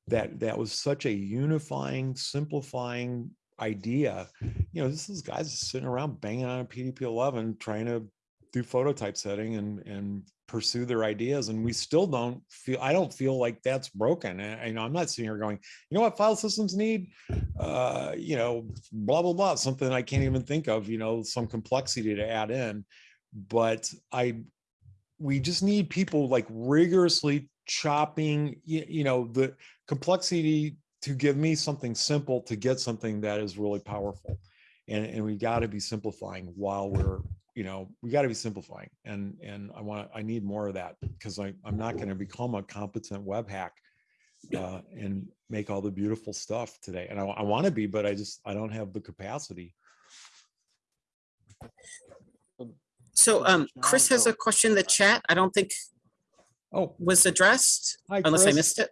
Speaker 5: that that was such a unifying, simplifying idea. You know, this is guys sitting around banging on a PDP-11 trying to do photo typesetting and and pursue their ideas and we still don't feel i don't feel like that's broken. And you know i'm not sitting here going you know what file systems need? Uh you know blah blah blah something i can't even think of you know some complexity to add in. But i we just need people like rigorously chopping you, you know the complexity to give me something simple to get something that is really powerful. And and we got to be simplifying while we're you know we got to be simplifying and and i want i need more of that because i i'm not going to become a competent web hack uh, and make all the beautiful stuff today and i, I want to be but i just i don't have the capacity
Speaker 1: So um, Chris has a question in the chat. I don't think
Speaker 5: oh
Speaker 1: was addressed
Speaker 5: hi,
Speaker 1: unless I missed it.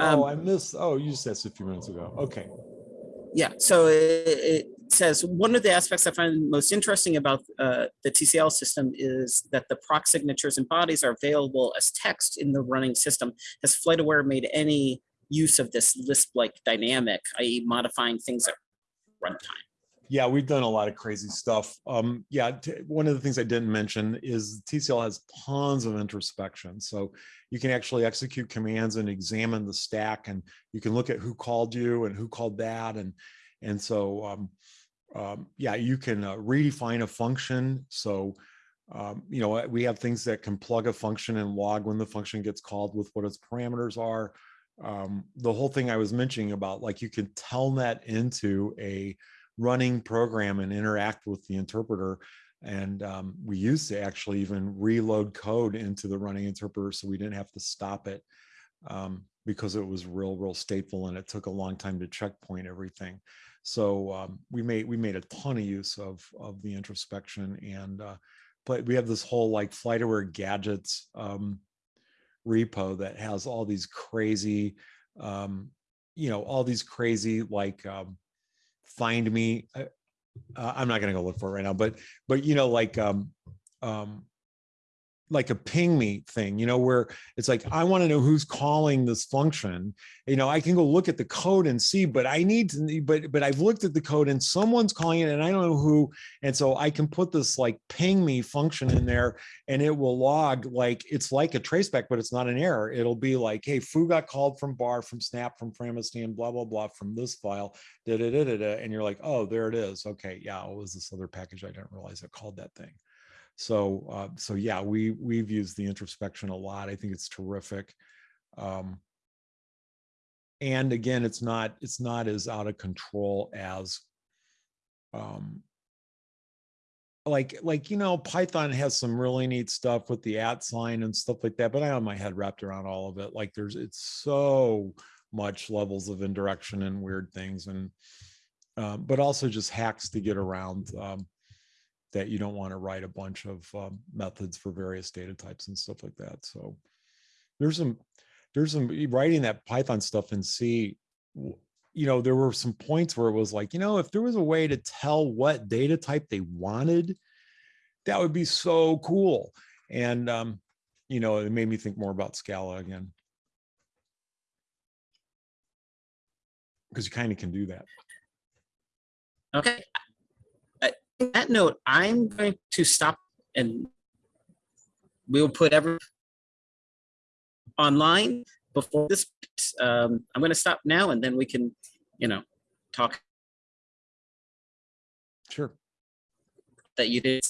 Speaker 1: Um,
Speaker 5: oh i missed oh you just asked a few minutes ago okay
Speaker 1: Yeah, so it, it says, one of the aspects I find most interesting about uh, the TCL system is that the proc signatures and bodies are available as text in the running system. Has FlightAware made any use of this Lisp-like dynamic, i.e. modifying things at runtime?
Speaker 5: Yeah, we've done a lot of crazy stuff. Um, yeah, one of the things I didn't mention is TCL has tons of introspection. So you can actually execute commands and examine the stack, and you can look at who called you and who called that, and and so um, um, yeah, you can uh, redefine a function. So um, you know we have things that can plug a function and log when the function gets called with what its parameters are. Um, the whole thing I was mentioning about like you can telnet into a running program and interact with the interpreter. And um, we used to actually even reload code into the running interpreter so we didn't have to stop it um, because it was real, real stateful and it took a long time to checkpoint everything. So um, we made we made a ton of use of of the introspection and uh, but we have this whole like FlightAware gadgets um, repo that has all these crazy, um, you know, all these crazy like um, find me uh, uh, i'm not going to go look for it right now but but you know like um um like a ping me thing you know where it's like i want to know who's calling this function. You know i can go look at the code and see but i need to but but i've looked at the code and someone's calling it and i don't know who and so i can put this like ping me function in there and it will log like it's like a traceback but it's not an error. It'll be like hey foo got called from bar from snap from framistan blah blah blah from this file da, da, da, da, da, and you're like oh there it is. Okay yeah it was this other package. I didn't realize it called that thing so uh, so yeah we we've used the introspection a lot i think it's terrific um, and again it's not it's not as out of control as um, like like you know python has some really neat stuff with the at sign and stuff like that but i have my head wrapped around all of it like there's it's so much levels of indirection and weird things and um, but also just hacks to get around um, that you don't want to write a bunch of um, methods for various data types and stuff like that. So there's some, there's some writing that Python stuff in C, you know, there were some points where it was like, you know, if there was a way to tell what data type they wanted, that would be so cool. And, um, you know, it made me think more about Scala again. Because you kind of can do that.
Speaker 1: Okay. That note, I'm going to stop and we'll put every online before this. Um, I'm going to stop now and then we can, you know, talk
Speaker 5: Sure.
Speaker 1: that you did